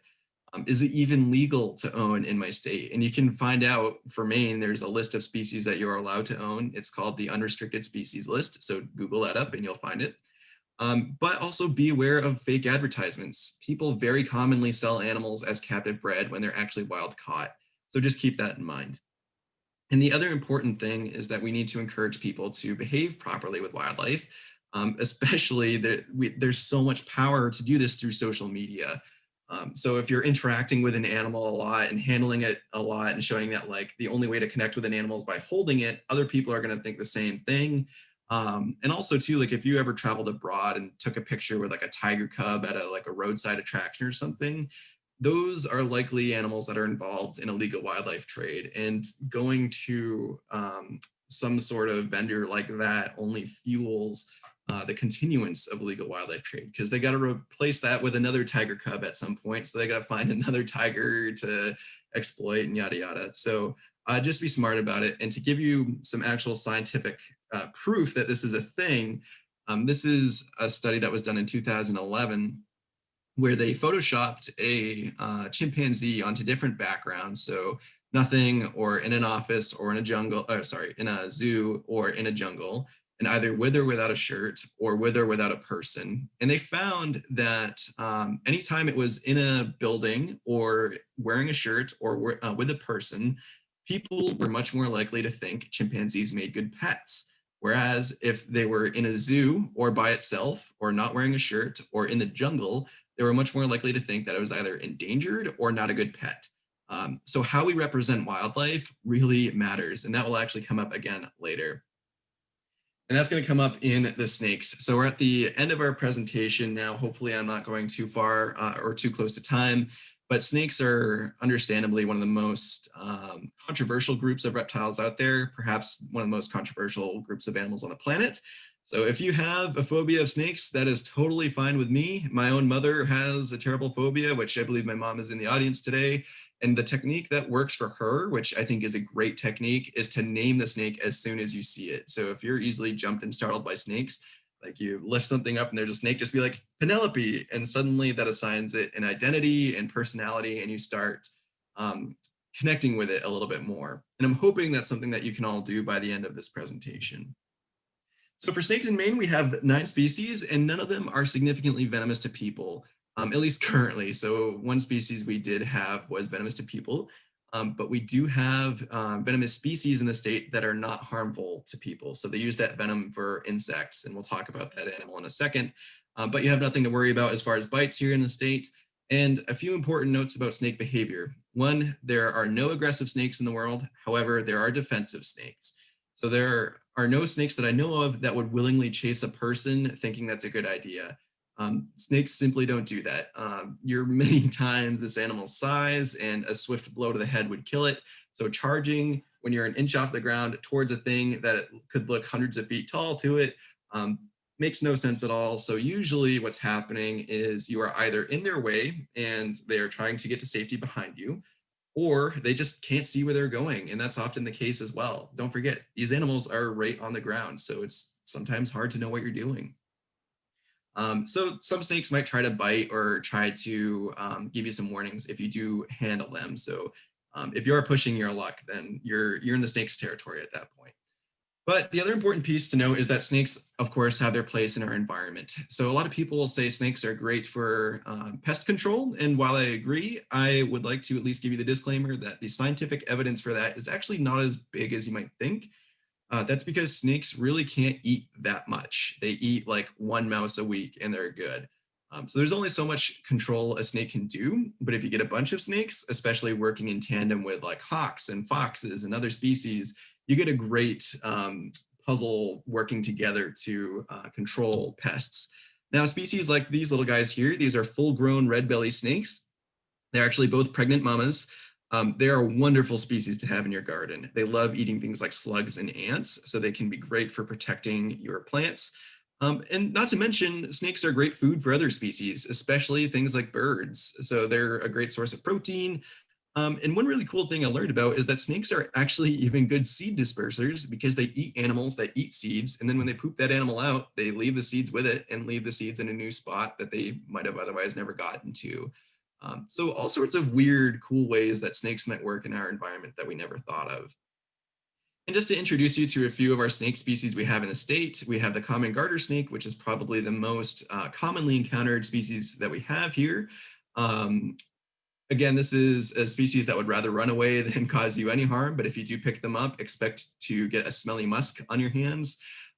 Um, is it even legal to own in my state? And you can find out for Maine, there's a list of species that you're allowed to own. It's called the unrestricted species list. So Google that up and you'll find it. Um, but also be aware of fake advertisements. People very commonly sell animals as captive bred when they're actually wild caught. So just keep that in mind. And the other important thing is that we need to encourage people to behave properly with wildlife, um, especially that we, there's so much power to do this through social media. Um, so if you're interacting with an animal a lot and handling it a lot and showing that like the only way to connect with an animal is by holding it, other people are going to think the same thing. Um, and also too, like if you ever traveled abroad and took a picture with like a tiger cub at a like a roadside attraction or something, those are likely animals that are involved in illegal wildlife trade and going to um, some sort of vendor like that only fuels uh, the continuance of illegal wildlife trade because they got to replace that with another tiger cub at some point. So they got to find another tiger to exploit and yada yada. So uh, just be smart about it. And to give you some actual scientific uh, proof that this is a thing, um, this is a study that was done in 2011 where they photoshopped a uh, chimpanzee onto different backgrounds. So nothing or in an office or in a jungle, or sorry, in a zoo or in a jungle and either with or without a shirt or with or without a person. And they found that um, anytime it was in a building or wearing a shirt or uh, with a person, people were much more likely to think chimpanzees made good pets. Whereas if they were in a zoo or by itself or not wearing a shirt or in the jungle, they were much more likely to think that it was either endangered or not a good pet. Um, so how we represent wildlife really matters, and that will actually come up again later. And that's going to come up in the snakes. So we're at the end of our presentation now. Hopefully I'm not going too far uh, or too close to time, but snakes are understandably one of the most um, controversial groups of reptiles out there, perhaps one of the most controversial groups of animals on the planet. So if you have a phobia of snakes, that is totally fine with me. My own mother has a terrible phobia, which I believe my mom is in the audience today. And the technique that works for her, which I think is a great technique, is to name the snake as soon as you see it. So if you're easily jumped and startled by snakes, like you lift something up and there's a snake, just be like, Penelope, and suddenly that assigns it an identity and personality, and you start um, connecting with it a little bit more. And I'm hoping that's something that you can all do by the end of this presentation. So for snakes in Maine, we have nine species, and none of them are significantly venomous to people um, at least currently. So one species we did have was venomous to people, um, but we do have um, venomous species in the state that are not harmful to people. So they use that venom for insects, and we'll talk about that animal in a second. Um, but you have nothing to worry about as far as bites here in the state. And a few important notes about snake behavior. One, there are no aggressive snakes in the world. However, there are defensive snakes. So there are no snakes that I know of that would willingly chase a person thinking that's a good idea. Um, snakes simply don't do that. Um, you're many times this animal's size and a swift blow to the head would kill it. So charging when you're an inch off the ground towards a thing that could look hundreds of feet tall to it um, makes no sense at all. So usually what's happening is you are either in their way and they are trying to get to safety behind you, or they just can't see where they're going. And that's often the case as well. Don't forget, these animals are right on the ground. So it's sometimes hard to know what you're doing. Um, so some snakes might try to bite or try to um, give you some warnings if you do handle them. So um, if you're pushing your luck, then you're, you're in the snake's territory at that point. But the other important piece to note is that snakes, of course, have their place in our environment. So a lot of people will say snakes are great for um, pest control. And while I agree, I would like to at least give you the disclaimer that the scientific evidence for that is actually not as big as you might think. Uh, that's because snakes really can't eat that much. They eat like one mouse a week and they're good. Um, so there's only so much control a snake can do, but if you get a bunch of snakes, especially working in tandem with like hawks and foxes and other species, you get a great um, puzzle working together to uh, control pests. Now, species like these little guys here, these are full-grown red belly snakes. They're actually both pregnant mamas. Um, they are wonderful species to have in your garden. They love eating things like slugs and ants, so they can be great for protecting your plants. Um, and not to mention, snakes are great food for other species, especially things like birds. So they're a great source of protein. Um, and one really cool thing I learned about is that snakes are actually even good seed dispersers because they eat animals that eat seeds. And then when they poop that animal out, they leave the seeds with it and leave the seeds in a new spot that they might have otherwise never gotten to. Um, so all sorts of weird, cool ways that snakes might work in our environment that we never thought of. And just to introduce you to a few of our snake species we have in the state, we have the common garter snake, which is probably the most uh, commonly encountered species that we have here. Um, Again, this is a species that would rather run away than cause you any harm, but if you do pick them up, expect to get a smelly musk on your hands.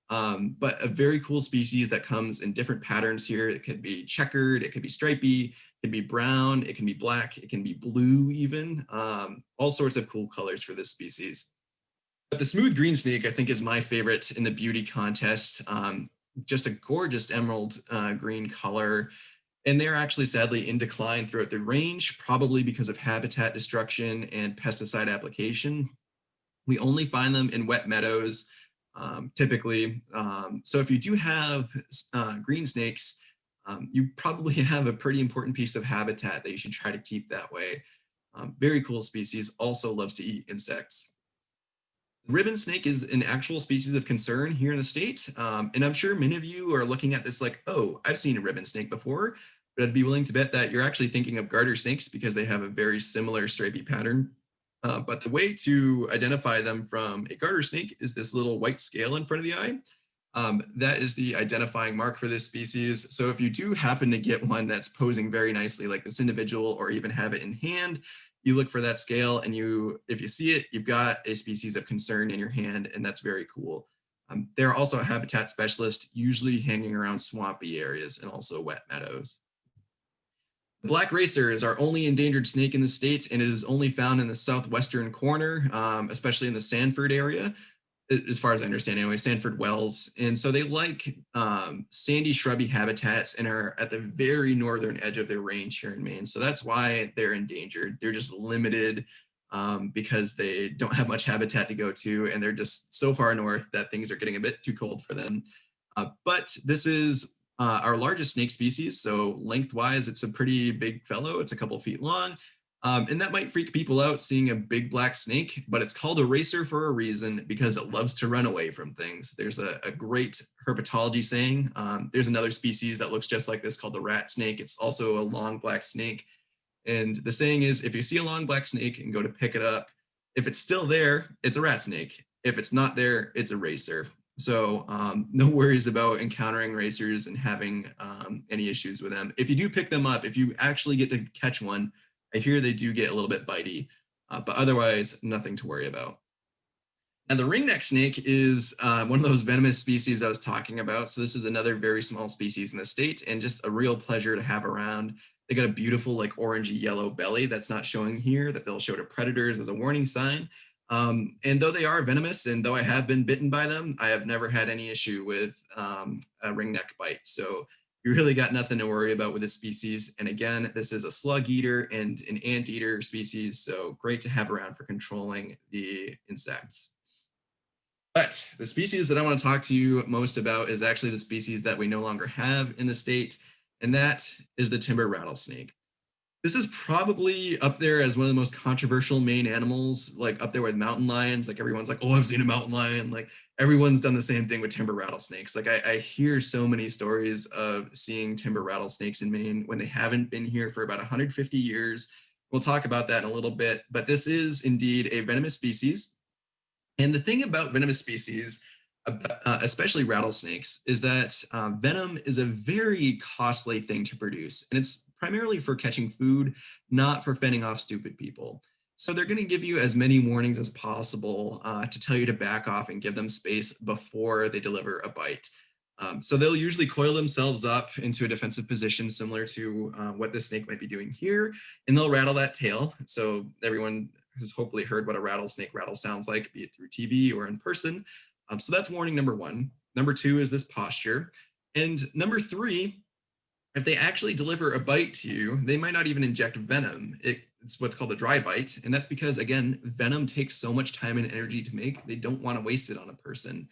Um, but a very cool species that comes in different patterns here. It could be checkered, it could be stripy, it can be brown, it can be black, it can be blue even, um, all sorts of cool colors for this species. But the smooth green snake, I think, is my favorite in the beauty contest. Um, just a gorgeous emerald uh, green color. And they're actually sadly in decline throughout the range, probably because of habitat destruction and pesticide application. We only find them in wet meadows, um, typically. Um, so if you do have uh, green snakes, um, you probably have a pretty important piece of habitat that you should try to keep that way. Um, very cool species, also loves to eat insects. Ribbon snake is an actual species of concern here in the state. Um, and I'm sure many of you are looking at this like, oh, I've seen a ribbon snake before, but I'd be willing to bet that you're actually thinking of garter snakes because they have a very similar stripy pattern. Uh, but the way to identify them from a garter snake is this little white scale in front of the eye. Um, that is the identifying mark for this species. So if you do happen to get one that's posing very nicely like this individual or even have it in hand, you look for that scale and you, if you see it, you've got a species of concern in your hand and that's very cool. Um, they're also a habitat specialist, usually hanging around swampy areas and also wet meadows. The black racer is our only endangered snake in the state, and it is only found in the southwestern corner, um, especially in the Sanford area, as far as I understand anyway, Sanford Wells. And so they like um, sandy shrubby habitats and are at the very northern edge of their range here in Maine. So that's why they're endangered. They're just limited um, because they don't have much habitat to go to and they're just so far north that things are getting a bit too cold for them. Uh, but this is uh, our largest snake species. So lengthwise, it's a pretty big fellow. It's a couple feet long. Um, and that might freak people out seeing a big black snake, but it's called a racer for a reason because it loves to run away from things. There's a, a great herpetology saying. Um, there's another species that looks just like this called the rat snake. It's also a long black snake. And the saying is, if you see a long black snake and go to pick it up, if it's still there, it's a rat snake. If it's not there, it's a racer. So um, no worries about encountering racers and having um, any issues with them. If you do pick them up, if you actually get to catch one, I hear they do get a little bit bitey, uh, but otherwise nothing to worry about. And the ringneck snake is uh, one of those venomous species I was talking about. So this is another very small species in the state and just a real pleasure to have around. They got a beautiful like orangey yellow belly that's not showing here that they'll show to predators as a warning sign. Um, and though they are venomous and though I have been bitten by them, I have never had any issue with um, a ringneck bite. So you really got nothing to worry about with this species. And again, this is a slug eater and an anteater species. So great to have around for controlling the insects. But the species that I want to talk to you most about is actually the species that we no longer have in the state, and that is the timber rattlesnake. This is probably up there as one of the most controversial Maine animals, like up there with mountain lions. Like everyone's like, oh, I've seen a mountain lion. Like everyone's done the same thing with timber rattlesnakes. Like I, I hear so many stories of seeing timber rattlesnakes in Maine when they haven't been here for about 150 years. We'll talk about that in a little bit, but this is indeed a venomous species. And the thing about venomous species, uh, especially rattlesnakes, is that uh, venom is a very costly thing to produce. And it's primarily for catching food, not for fending off stupid people. So they're going to give you as many warnings as possible uh, to tell you to back off and give them space before they deliver a bite. Um, so they'll usually coil themselves up into a defensive position similar to uh, what this snake might be doing here, and they'll rattle that tail. So everyone has hopefully heard what a rattlesnake rattle sounds like, be it through TV or in person. Um, so that's warning number one. Number two is this posture. And number three if they actually deliver a bite to you, they might not even inject venom. It, it's what's called a dry bite. And that's because, again, venom takes so much time and energy to make, they don't want to waste it on a person.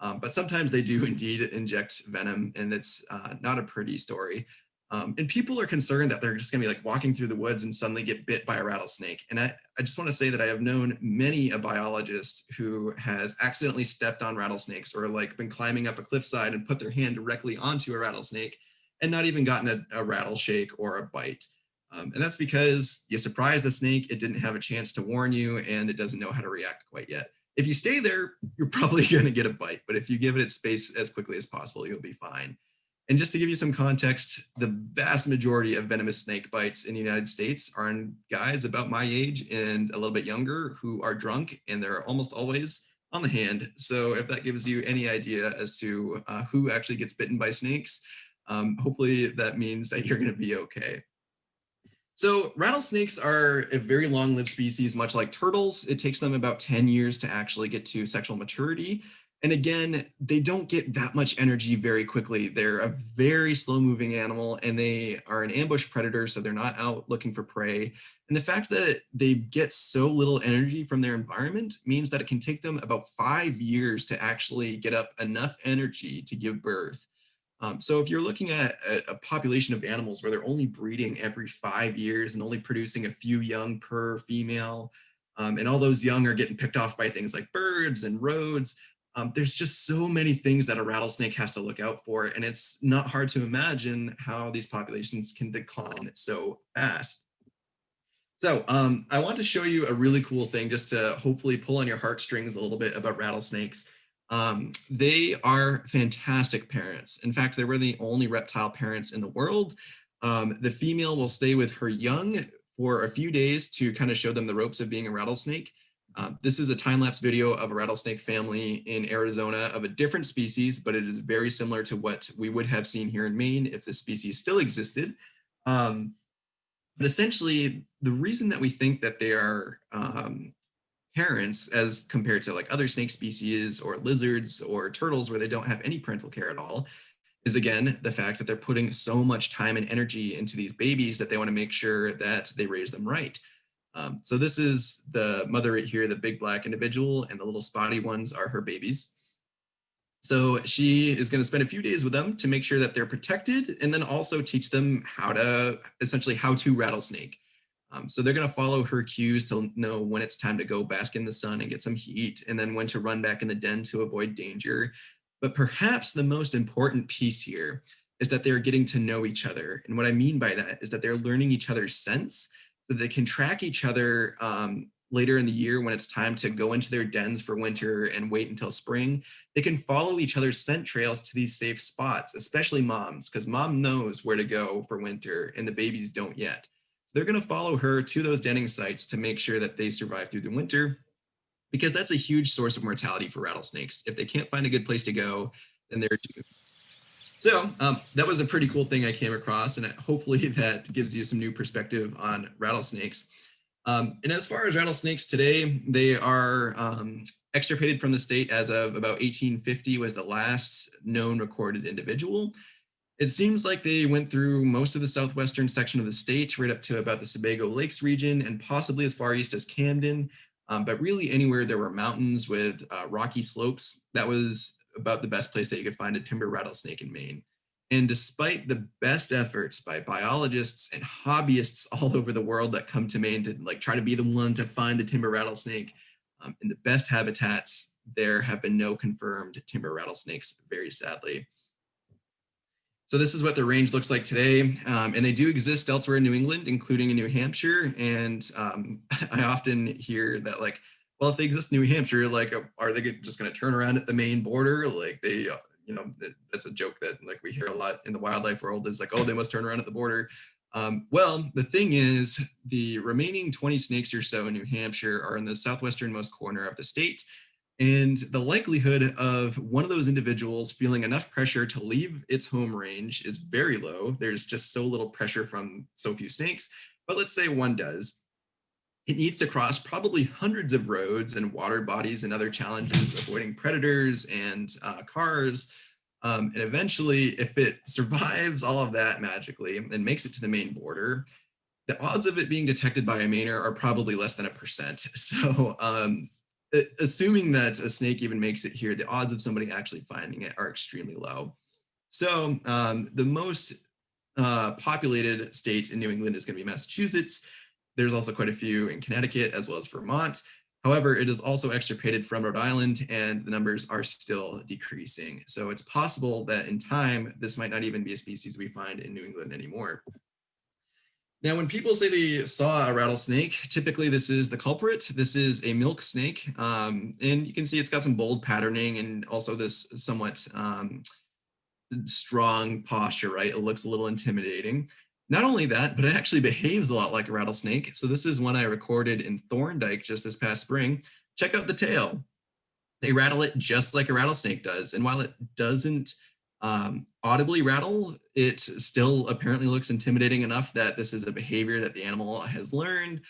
Um, but sometimes they do indeed inject venom, and it's uh, not a pretty story. Um, and people are concerned that they're just gonna be like walking through the woods and suddenly get bit by a rattlesnake. And I, I just wanna say that I have known many a biologist who has accidentally stepped on rattlesnakes or like been climbing up a cliffside and put their hand directly onto a rattlesnake and not even gotten a, a rattle shake or a bite. Um, and that's because you surprised the snake, it didn't have a chance to warn you and it doesn't know how to react quite yet. If you stay there, you're probably gonna get a bite, but if you give it its space as quickly as possible, you'll be fine. And just to give you some context, the vast majority of venomous snake bites in the United States are in guys about my age and a little bit younger who are drunk and they're almost always on the hand. So if that gives you any idea as to uh, who actually gets bitten by snakes, um, hopefully that means that you're gonna be okay. So rattlesnakes are a very long-lived species, much like turtles. It takes them about 10 years to actually get to sexual maturity. And again, they don't get that much energy very quickly. They're a very slow moving animal and they are an ambush predator. So they're not out looking for prey. And the fact that they get so little energy from their environment means that it can take them about five years to actually get up enough energy to give birth. Um, so if you're looking at a, a, population of animals where they're only breeding every five years and only producing a few young per female, um, and all those young are getting picked off by things like birds and roads, um, there's just so many things that a rattlesnake has to look out for. And it's not hard to imagine how these populations can decline so fast. So um, I want to show you a really cool thing just to hopefully pull on your heartstrings a little bit about rattlesnakes. Um, they are fantastic parents. In fact, they were the only reptile parents in the world. Um, the female will stay with her young for a few days to kind of show them the ropes of being a rattlesnake. Um, this is a time-lapse video of a rattlesnake family in Arizona of a different species, but it is very similar to what we would have seen here in Maine if the species still existed. Um, but essentially, the reason that we think that they are um, parents as compared to like other snake species or lizards or turtles where they don't have any parental care at all is again the fact that they're putting so much time and energy into these babies that they want to make sure that they raise them right. Um, so this is the mother right here, the big black individual, and the little spotty ones are her babies. So she is going to spend a few days with them to make sure that they're protected and then also teach them how to essentially how to rattlesnake. Um, so they're going to follow her cues to know when it's time to go bask in the sun and get some heat and then when to run back in the den to avoid danger. But perhaps the most important piece here is that they're getting to know each other. And what I mean by that is that they're learning each other's scents so they can track each other um, later in the year when it's time to go into their dens for winter and wait until spring. They can follow each other's scent trails to these safe spots, especially moms, because mom knows where to go for winter and the babies don't yet. So they're going to follow her to those denning sites to make sure that they survive through the winter because that's a huge source of mortality for rattlesnakes. If they can't find a good place to go, then they're doomed. So um, that was a pretty cool thing I came across, and hopefully that gives you some new perspective on rattlesnakes. Um, and as far as rattlesnakes today, they are um, extirpated from the state as of about 1850 was the last known recorded individual. It seems like they went through most of the southwestern section of the state, right up to about the Sebago Lakes region and possibly as far east as Camden. Um, but really anywhere there were mountains with uh, rocky slopes, that was about the best place that you could find a timber rattlesnake in Maine. And despite the best efforts by biologists and hobbyists all over the world that come to Maine to like try to be the one to find the timber rattlesnake, um, in the best habitats, there have been no confirmed timber rattlesnakes, very sadly. So this is what the range looks like today. Um, and they do exist elsewhere in New England, including in New Hampshire. And um, I often hear that like, well, if they exist in New Hampshire, like, are they just going to turn around at the Maine border? Like they, uh, you know, that's a joke that like we hear a lot in the wildlife world is like, oh, they must turn around at the border. Um, well, the thing is the remaining 20 snakes or so in New Hampshire are in the southwesternmost corner of the state. And the likelihood of one of those individuals feeling enough pressure to leave its home range is very low. There's just so little pressure from so few snakes. But let's say one does. It needs to cross probably hundreds of roads and water bodies and other challenges, avoiding predators and uh, cars. Um, and eventually, if it survives all of that magically and makes it to the Maine border, the odds of it being detected by a Mainer are probably less than a percent. So um, assuming that a snake even makes it here, the odds of somebody actually finding it are extremely low. So um, the most uh, populated state in New England is going to be Massachusetts. There's also quite a few in Connecticut as well as Vermont. However, it is also extirpated from Rhode Island and the numbers are still decreasing. So it's possible that in time, this might not even be a species we find in New England anymore. Now, when people say they saw a rattlesnake, typically this is the culprit. This is a milk snake. Um, and you can see it's got some bold patterning and also this somewhat um, strong posture, right? It looks a little intimidating. Not only that, but it actually behaves a lot like a rattlesnake. So this is one I recorded in Thorndike just this past spring. Check out the tail. They rattle it just like a rattlesnake does. And while it doesn't um, audibly rattle, it still apparently looks intimidating enough that this is a behavior that the animal has learned.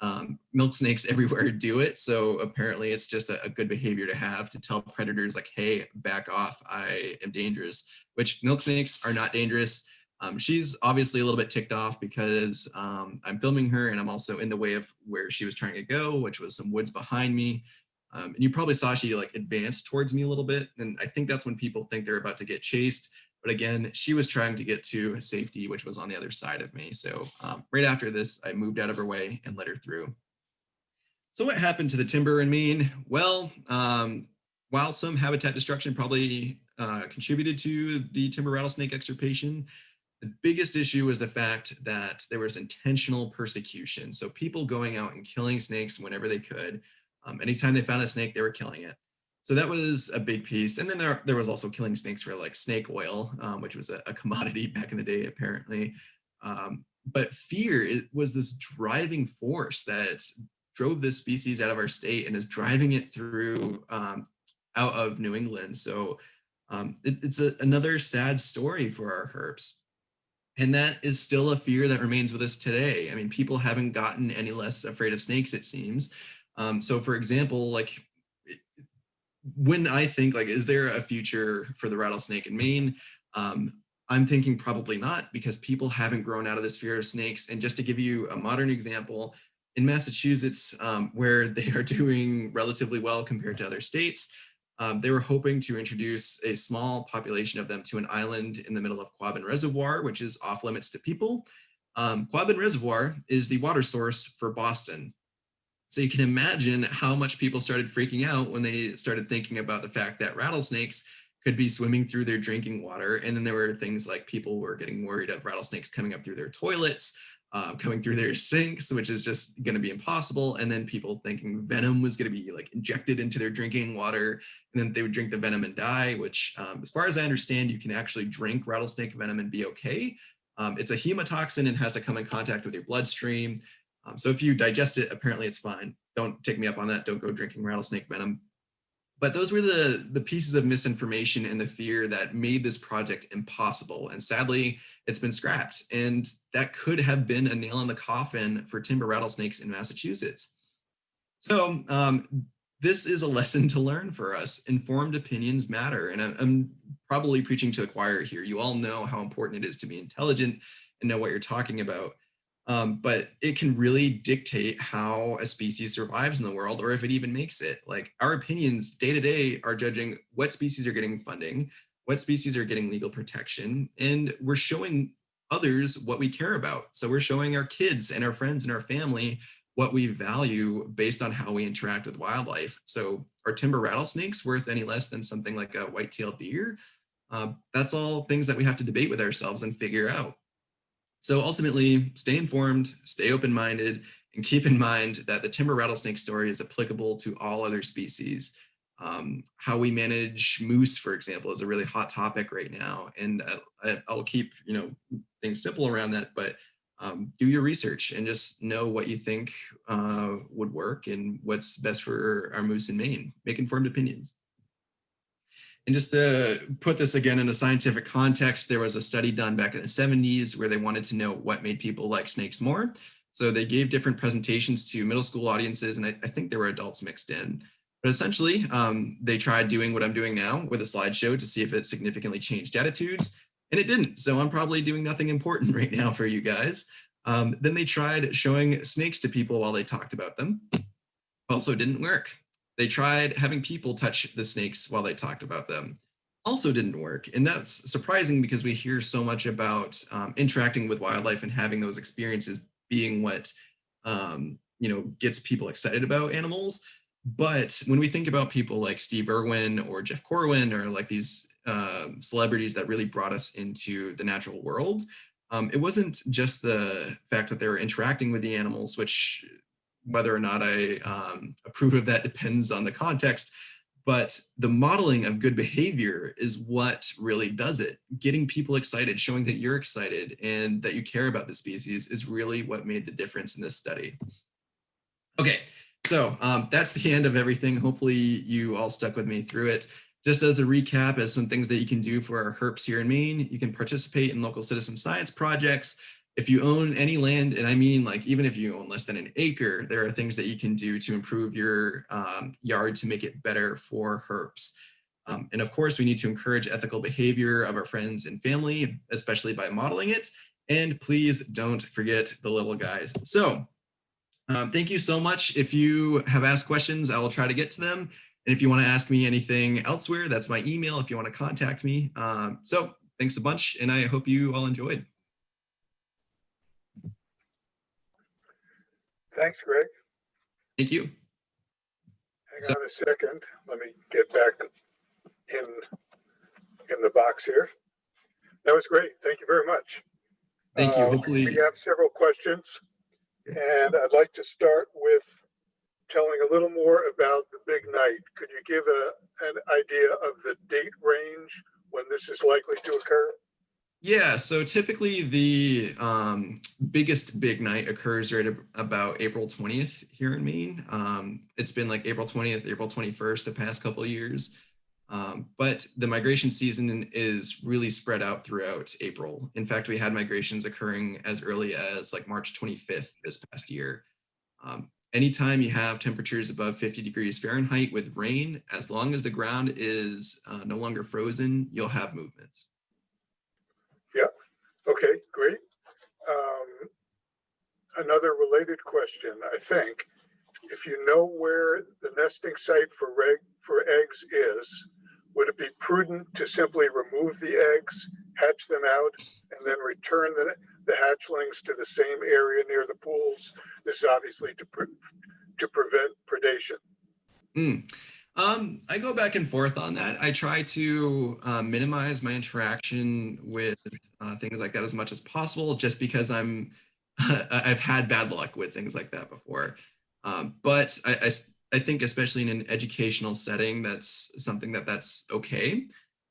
Um, milk snakes everywhere do it. So apparently it's just a, a, good behavior to have to tell predators like, hey, back off, I am dangerous, which milk snakes are not dangerous. Um, she's obviously a little bit ticked off because um, I'm filming her and I'm also in the way of where she was trying to go, which was some woods behind me. Um, and you probably saw she like advanced towards me a little bit. And I think that's when people think they're about to get chased. But again, she was trying to get to safety, which was on the other side of me. So um, right after this, I moved out of her way and let her through. So what happened to the timber in Maine? Well, um, while some habitat destruction probably uh, contributed to the timber rattlesnake extirpation, the biggest issue was the fact that there was intentional persecution. So people going out and killing snakes whenever they could. Um, anytime they found a snake, they were killing it. So that was a big piece. And then there, there was also killing snakes for like snake oil, um, which was a, a, commodity back in the day, apparently. Um, but fear was this driving force that drove this species out of our state and is driving it through um, out of New England. So um, it, it's a, another sad story for our herps. And that is still a fear that remains with us today. I mean, people haven't gotten any less afraid of snakes, it seems. Um, so for example, like when I think like, is there a future for the rattlesnake in Maine? Um, I'm thinking probably not because people haven't grown out of this fear of snakes. And just to give you a modern example, in Massachusetts, um, where they are doing relatively well compared to other states, um, they were hoping to introduce a small population of them to an island in the middle of Quabbin Reservoir, which is off limits to people. Um, Quabbin Reservoir is the water source for Boston. So you can imagine how much people started freaking out when they started thinking about the fact that rattlesnakes could be swimming through their drinking water. And then there were things like people were getting worried of rattlesnakes coming up through their toilets, um, coming through their sinks, which is just going to be impossible. And then people thinking venom was going to be like injected into their drinking water, and then they would drink the venom and die, which um, as far as I understand, you can actually drink rattlesnake venom and be okay. Um, it's a hemotoxin and has to come in contact with your bloodstream. Um, so if you digest it, apparently it's fine. Don't take me up on that. Don't go drinking rattlesnake venom. But those were the, the pieces of misinformation and the fear that made this project impossible. And sadly, it's been scrapped. And that could have been a nail in the coffin for timber rattlesnakes in Massachusetts. So um, this is a lesson to learn for us. Informed opinions matter. And I'm, I'm probably preaching to the choir here. You all know how important it is to be intelligent and know what you're talking about um, but it can really dictate how a species survives in the world or if it even makes it. Like our opinions day to day are judging what species are getting funding, what species are getting legal protection, and we're showing others what we care about. So we're showing our kids and our friends and our family what we value based on how we interact with wildlife. So are timber rattlesnakes worth any less than something like a white-tailed deer? Uh, that's all things that we have to debate with ourselves and figure out. So ultimately, stay informed, stay open-minded, and keep in mind that the timber rattlesnake story is applicable to all other species. Um, how we manage moose, for example, is a really hot topic right now. And I, will keep you know things simple around that, but um, do your research and just know what you think uh, would work and what's best for our moose in Maine. Make informed opinions. And just to put this again in a scientific context, there was a study done back in the 70s where they wanted to know what made people like snakes more. So they gave different presentations to middle school audiences, and I, I think there were adults mixed in. But essentially, um, they tried doing what I'm doing now with a slideshow to see if it significantly changed attitudes, and it didn't. So I'm probably doing nothing important right now for you guys. Um, then they tried showing snakes to people while they talked about them. Also didn't work. They tried having people touch the snakes while they talked about them. also didn't work. And that's surprising because we hear so much about um, interacting with wildlife and having those experiences being what, um, you know, gets people excited about animals. But when we think about people like Steve Irwin or Jeff Corwin or like these uh, celebrities that really brought us into the natural world, um, it wasn't just the fact that they were interacting with the animals, which whether or not I um, approve of that depends on the context, but the modeling of good behavior is what really does it. Getting people excited, showing that you're excited and that you care about the species is really what made the difference in this study. Okay, so um, that's the end of everything. Hopefully you all stuck with me through it. Just as a recap, as some things that you can do for our herps here in Maine, you can participate in local citizen science projects. If you own any land, and I mean like even if you own less than an acre, there are things that you can do to improve your um, yard to make it better for herps. Um, and of course, we need to encourage ethical behavior of our friends and family, especially by modeling it. And please don't forget the little guys. So um, thank you so much. If you have asked questions, I will try to get to them. And if you want to ask me anything elsewhere, that's my email if you want to contact me. Um, so thanks a bunch, and I hope you all enjoyed. Thanks, Greg. Thank you. Hang So- on a second. Let me get back in, in the box here. That was great. Thank you very much. Thank you. Uh, Hopefully, We have several questions. And I'd like to start with telling a little more about the big night. Could you give a, an idea of the date range when this is likely to occur? Yeah. So typically the um, biggest big night occurs right ab- about April 20th here in Maine. Um, it's been like April 20th, April 21st the past couple years. Um, but the migration season is really spread out throughout April. In fact, we had migrations occurring as early as like March 25th this past year. Um, anytime you have temperatures above 50 degrees Fahrenheit with rain, as long as the ground is uh, no longer frozen, you'll have movements. Okay, great. Um, Another related question, I think. If you know where the nesting site for reg, for eggs is, would it be prudent to simply remove the eggs, hatch them out, and then return the, the hatchlings to the same area near the pools? This is obviously to, pre- to prevent predation. Mm. Um, I go back and forth on that. I try to uh, minimize my interaction with uh, things like that as much as possible, just because I'm I've had bad luck with things like that before. Um, but i think especially in an educational setting, that's something that that's okay.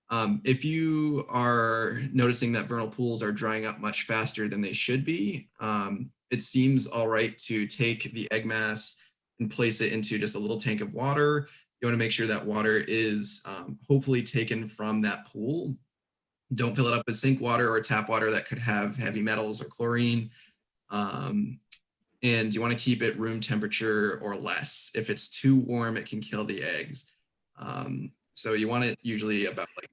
Um, if you are noticing that vernal pools are drying up much faster than they should be, um, it seems all right to take the egg mass and place it into just a little tank of water you want to make sure that water is um, hopefully taken from that pool. Don't fill it up with sink water or tap water that could have heavy metals or chlorine. Um, and you want to keep it room temperature or less. If it's too warm, it can kill the eggs. Um, so you want it usually about like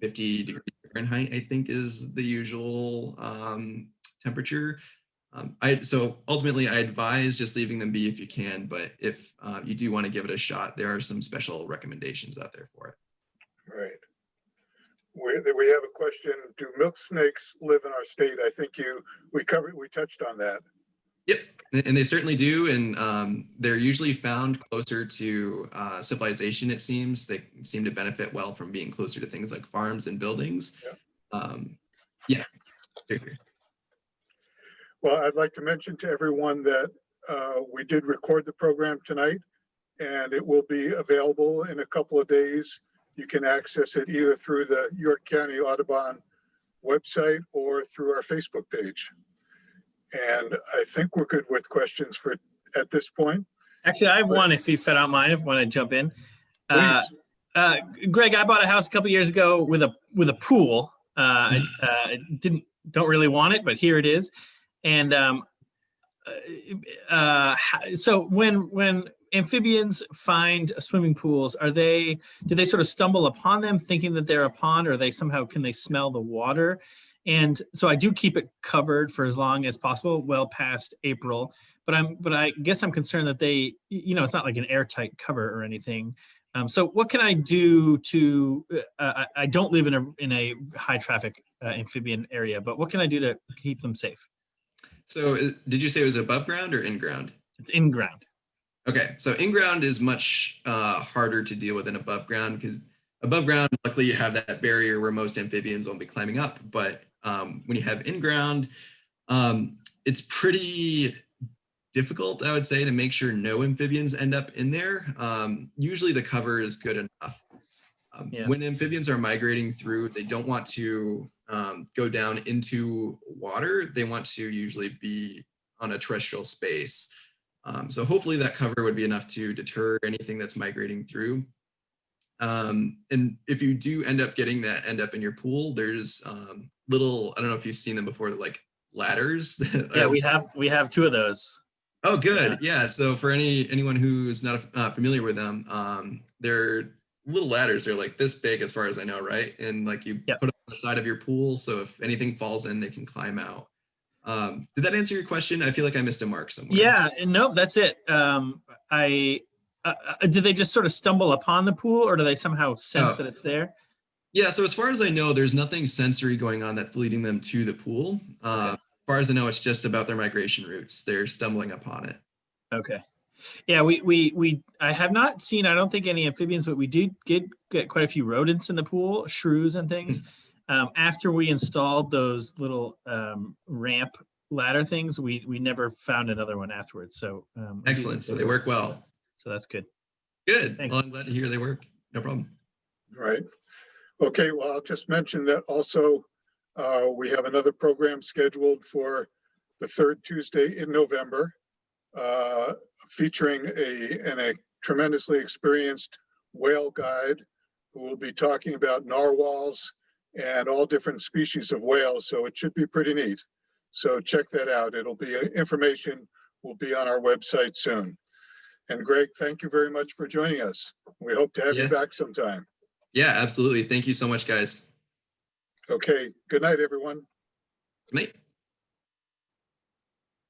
50 degrees Fahrenheit, I think is the usual um, temperature. Um, I so ultimately I advise just leaving them be if you can, but if uh, you do want to give it a shot, there are some special recommendations out there for it. Right. We, we have a question, do milk snakes live in our state? I think you, we covered, we touched on that. Yep, and they certainly do, and um, they're usually found closer to uh, civilization. It seems they seem to benefit well from being closer to things like farms and buildings. Um, yeah. Well, I'd like to mention to everyone that uh, we did record the program tonight and it will be available in a couple of days. You can access it either through the York County Audubon website or through our Facebook page. And I think we're good with questions for, at this point. Actually, I have one if you don't mine, if you want to jump in. Uh, uh, Greg, I bought a house a couple years ago with a with a pool. Uh, I uh, didn't don't really want it, but here it is. And um, uh, uh, so when when amphibians find swimming pools, are they do they sort of stumble upon them thinking that they're a pond, or they somehow can they smell the water? And so I do keep it covered for as long as possible, well past April. But I'm but I guess I'm concerned that they, you know, it's not like an airtight cover or anything. Um, so what can I do to, uh, I, I don't live in a, in a high traffic uh, amphibian area, but what can I do to keep them safe? So uh, did you say it was above ground or in ground? It's in ground. Okay, so in ground is much uh, harder to deal with than above ground because above ground, luckily you have that barrier where most amphibians won't be climbing up. But um, when you have in ground, um, it's pretty difficult, I would say, to make sure no amphibians end up in there. Um, usually the cover is good enough. Um, Yeah. When amphibians are migrating through, they don't want to um, go down into water. They want to usually be on a terrestrial space. Um, so hopefully that cover would be enough to deter anything that's migrating through. Um, and if you do end up getting that end up in your pool, there's um, little, I don't know if you've seen them before, like ladders. Yeah, we have, we have two of those. Oh, good. Yeah. So for any anyone who's not uh, familiar with them, um, they're little ladders. They're like this big, as far as I know, right? And like you Yep. put on the side of your pool, so if anything falls in, they can climb out. Um, did that answer your question? I feel like I missed a mark somewhere. Yeah, and nope, that's it. Um, I, uh, uh, do they just sort of stumble upon the pool or do they somehow sense Oh. that it's there? Yeah. So as far as I know, there's nothing sensory going on that's leading them to the pool. Uh, As far as I know, it's just about their migration routes. They're stumbling upon it. Okay. Yeah, we, we, we, I have not seen, I don't think any amphibians, but we did get, get quite a few rodents in the pool, shrews and things. Um, after we installed those little, um, ramp ladder things, we, we never found another one afterwards. So, um. Excellent. So they work so well. So that's good. Good. Thanks. Well, I'm glad to hear they work. No problem. Right. Okay, well, I'll just mention that also, uh, we have another program scheduled for the third Tuesday in November, uh, featuring a, and a tremendously experienced whale guide who will be talking about narwhals and all different species of whales, so it should be pretty neat. So check that out. It'll be, uh, information will be on our website soon. And Greg, thank you very much for joining us. We hope to have you back sometime. Yeah, absolutely. Thank you so much, guys. Okay, good night, everyone. Good night.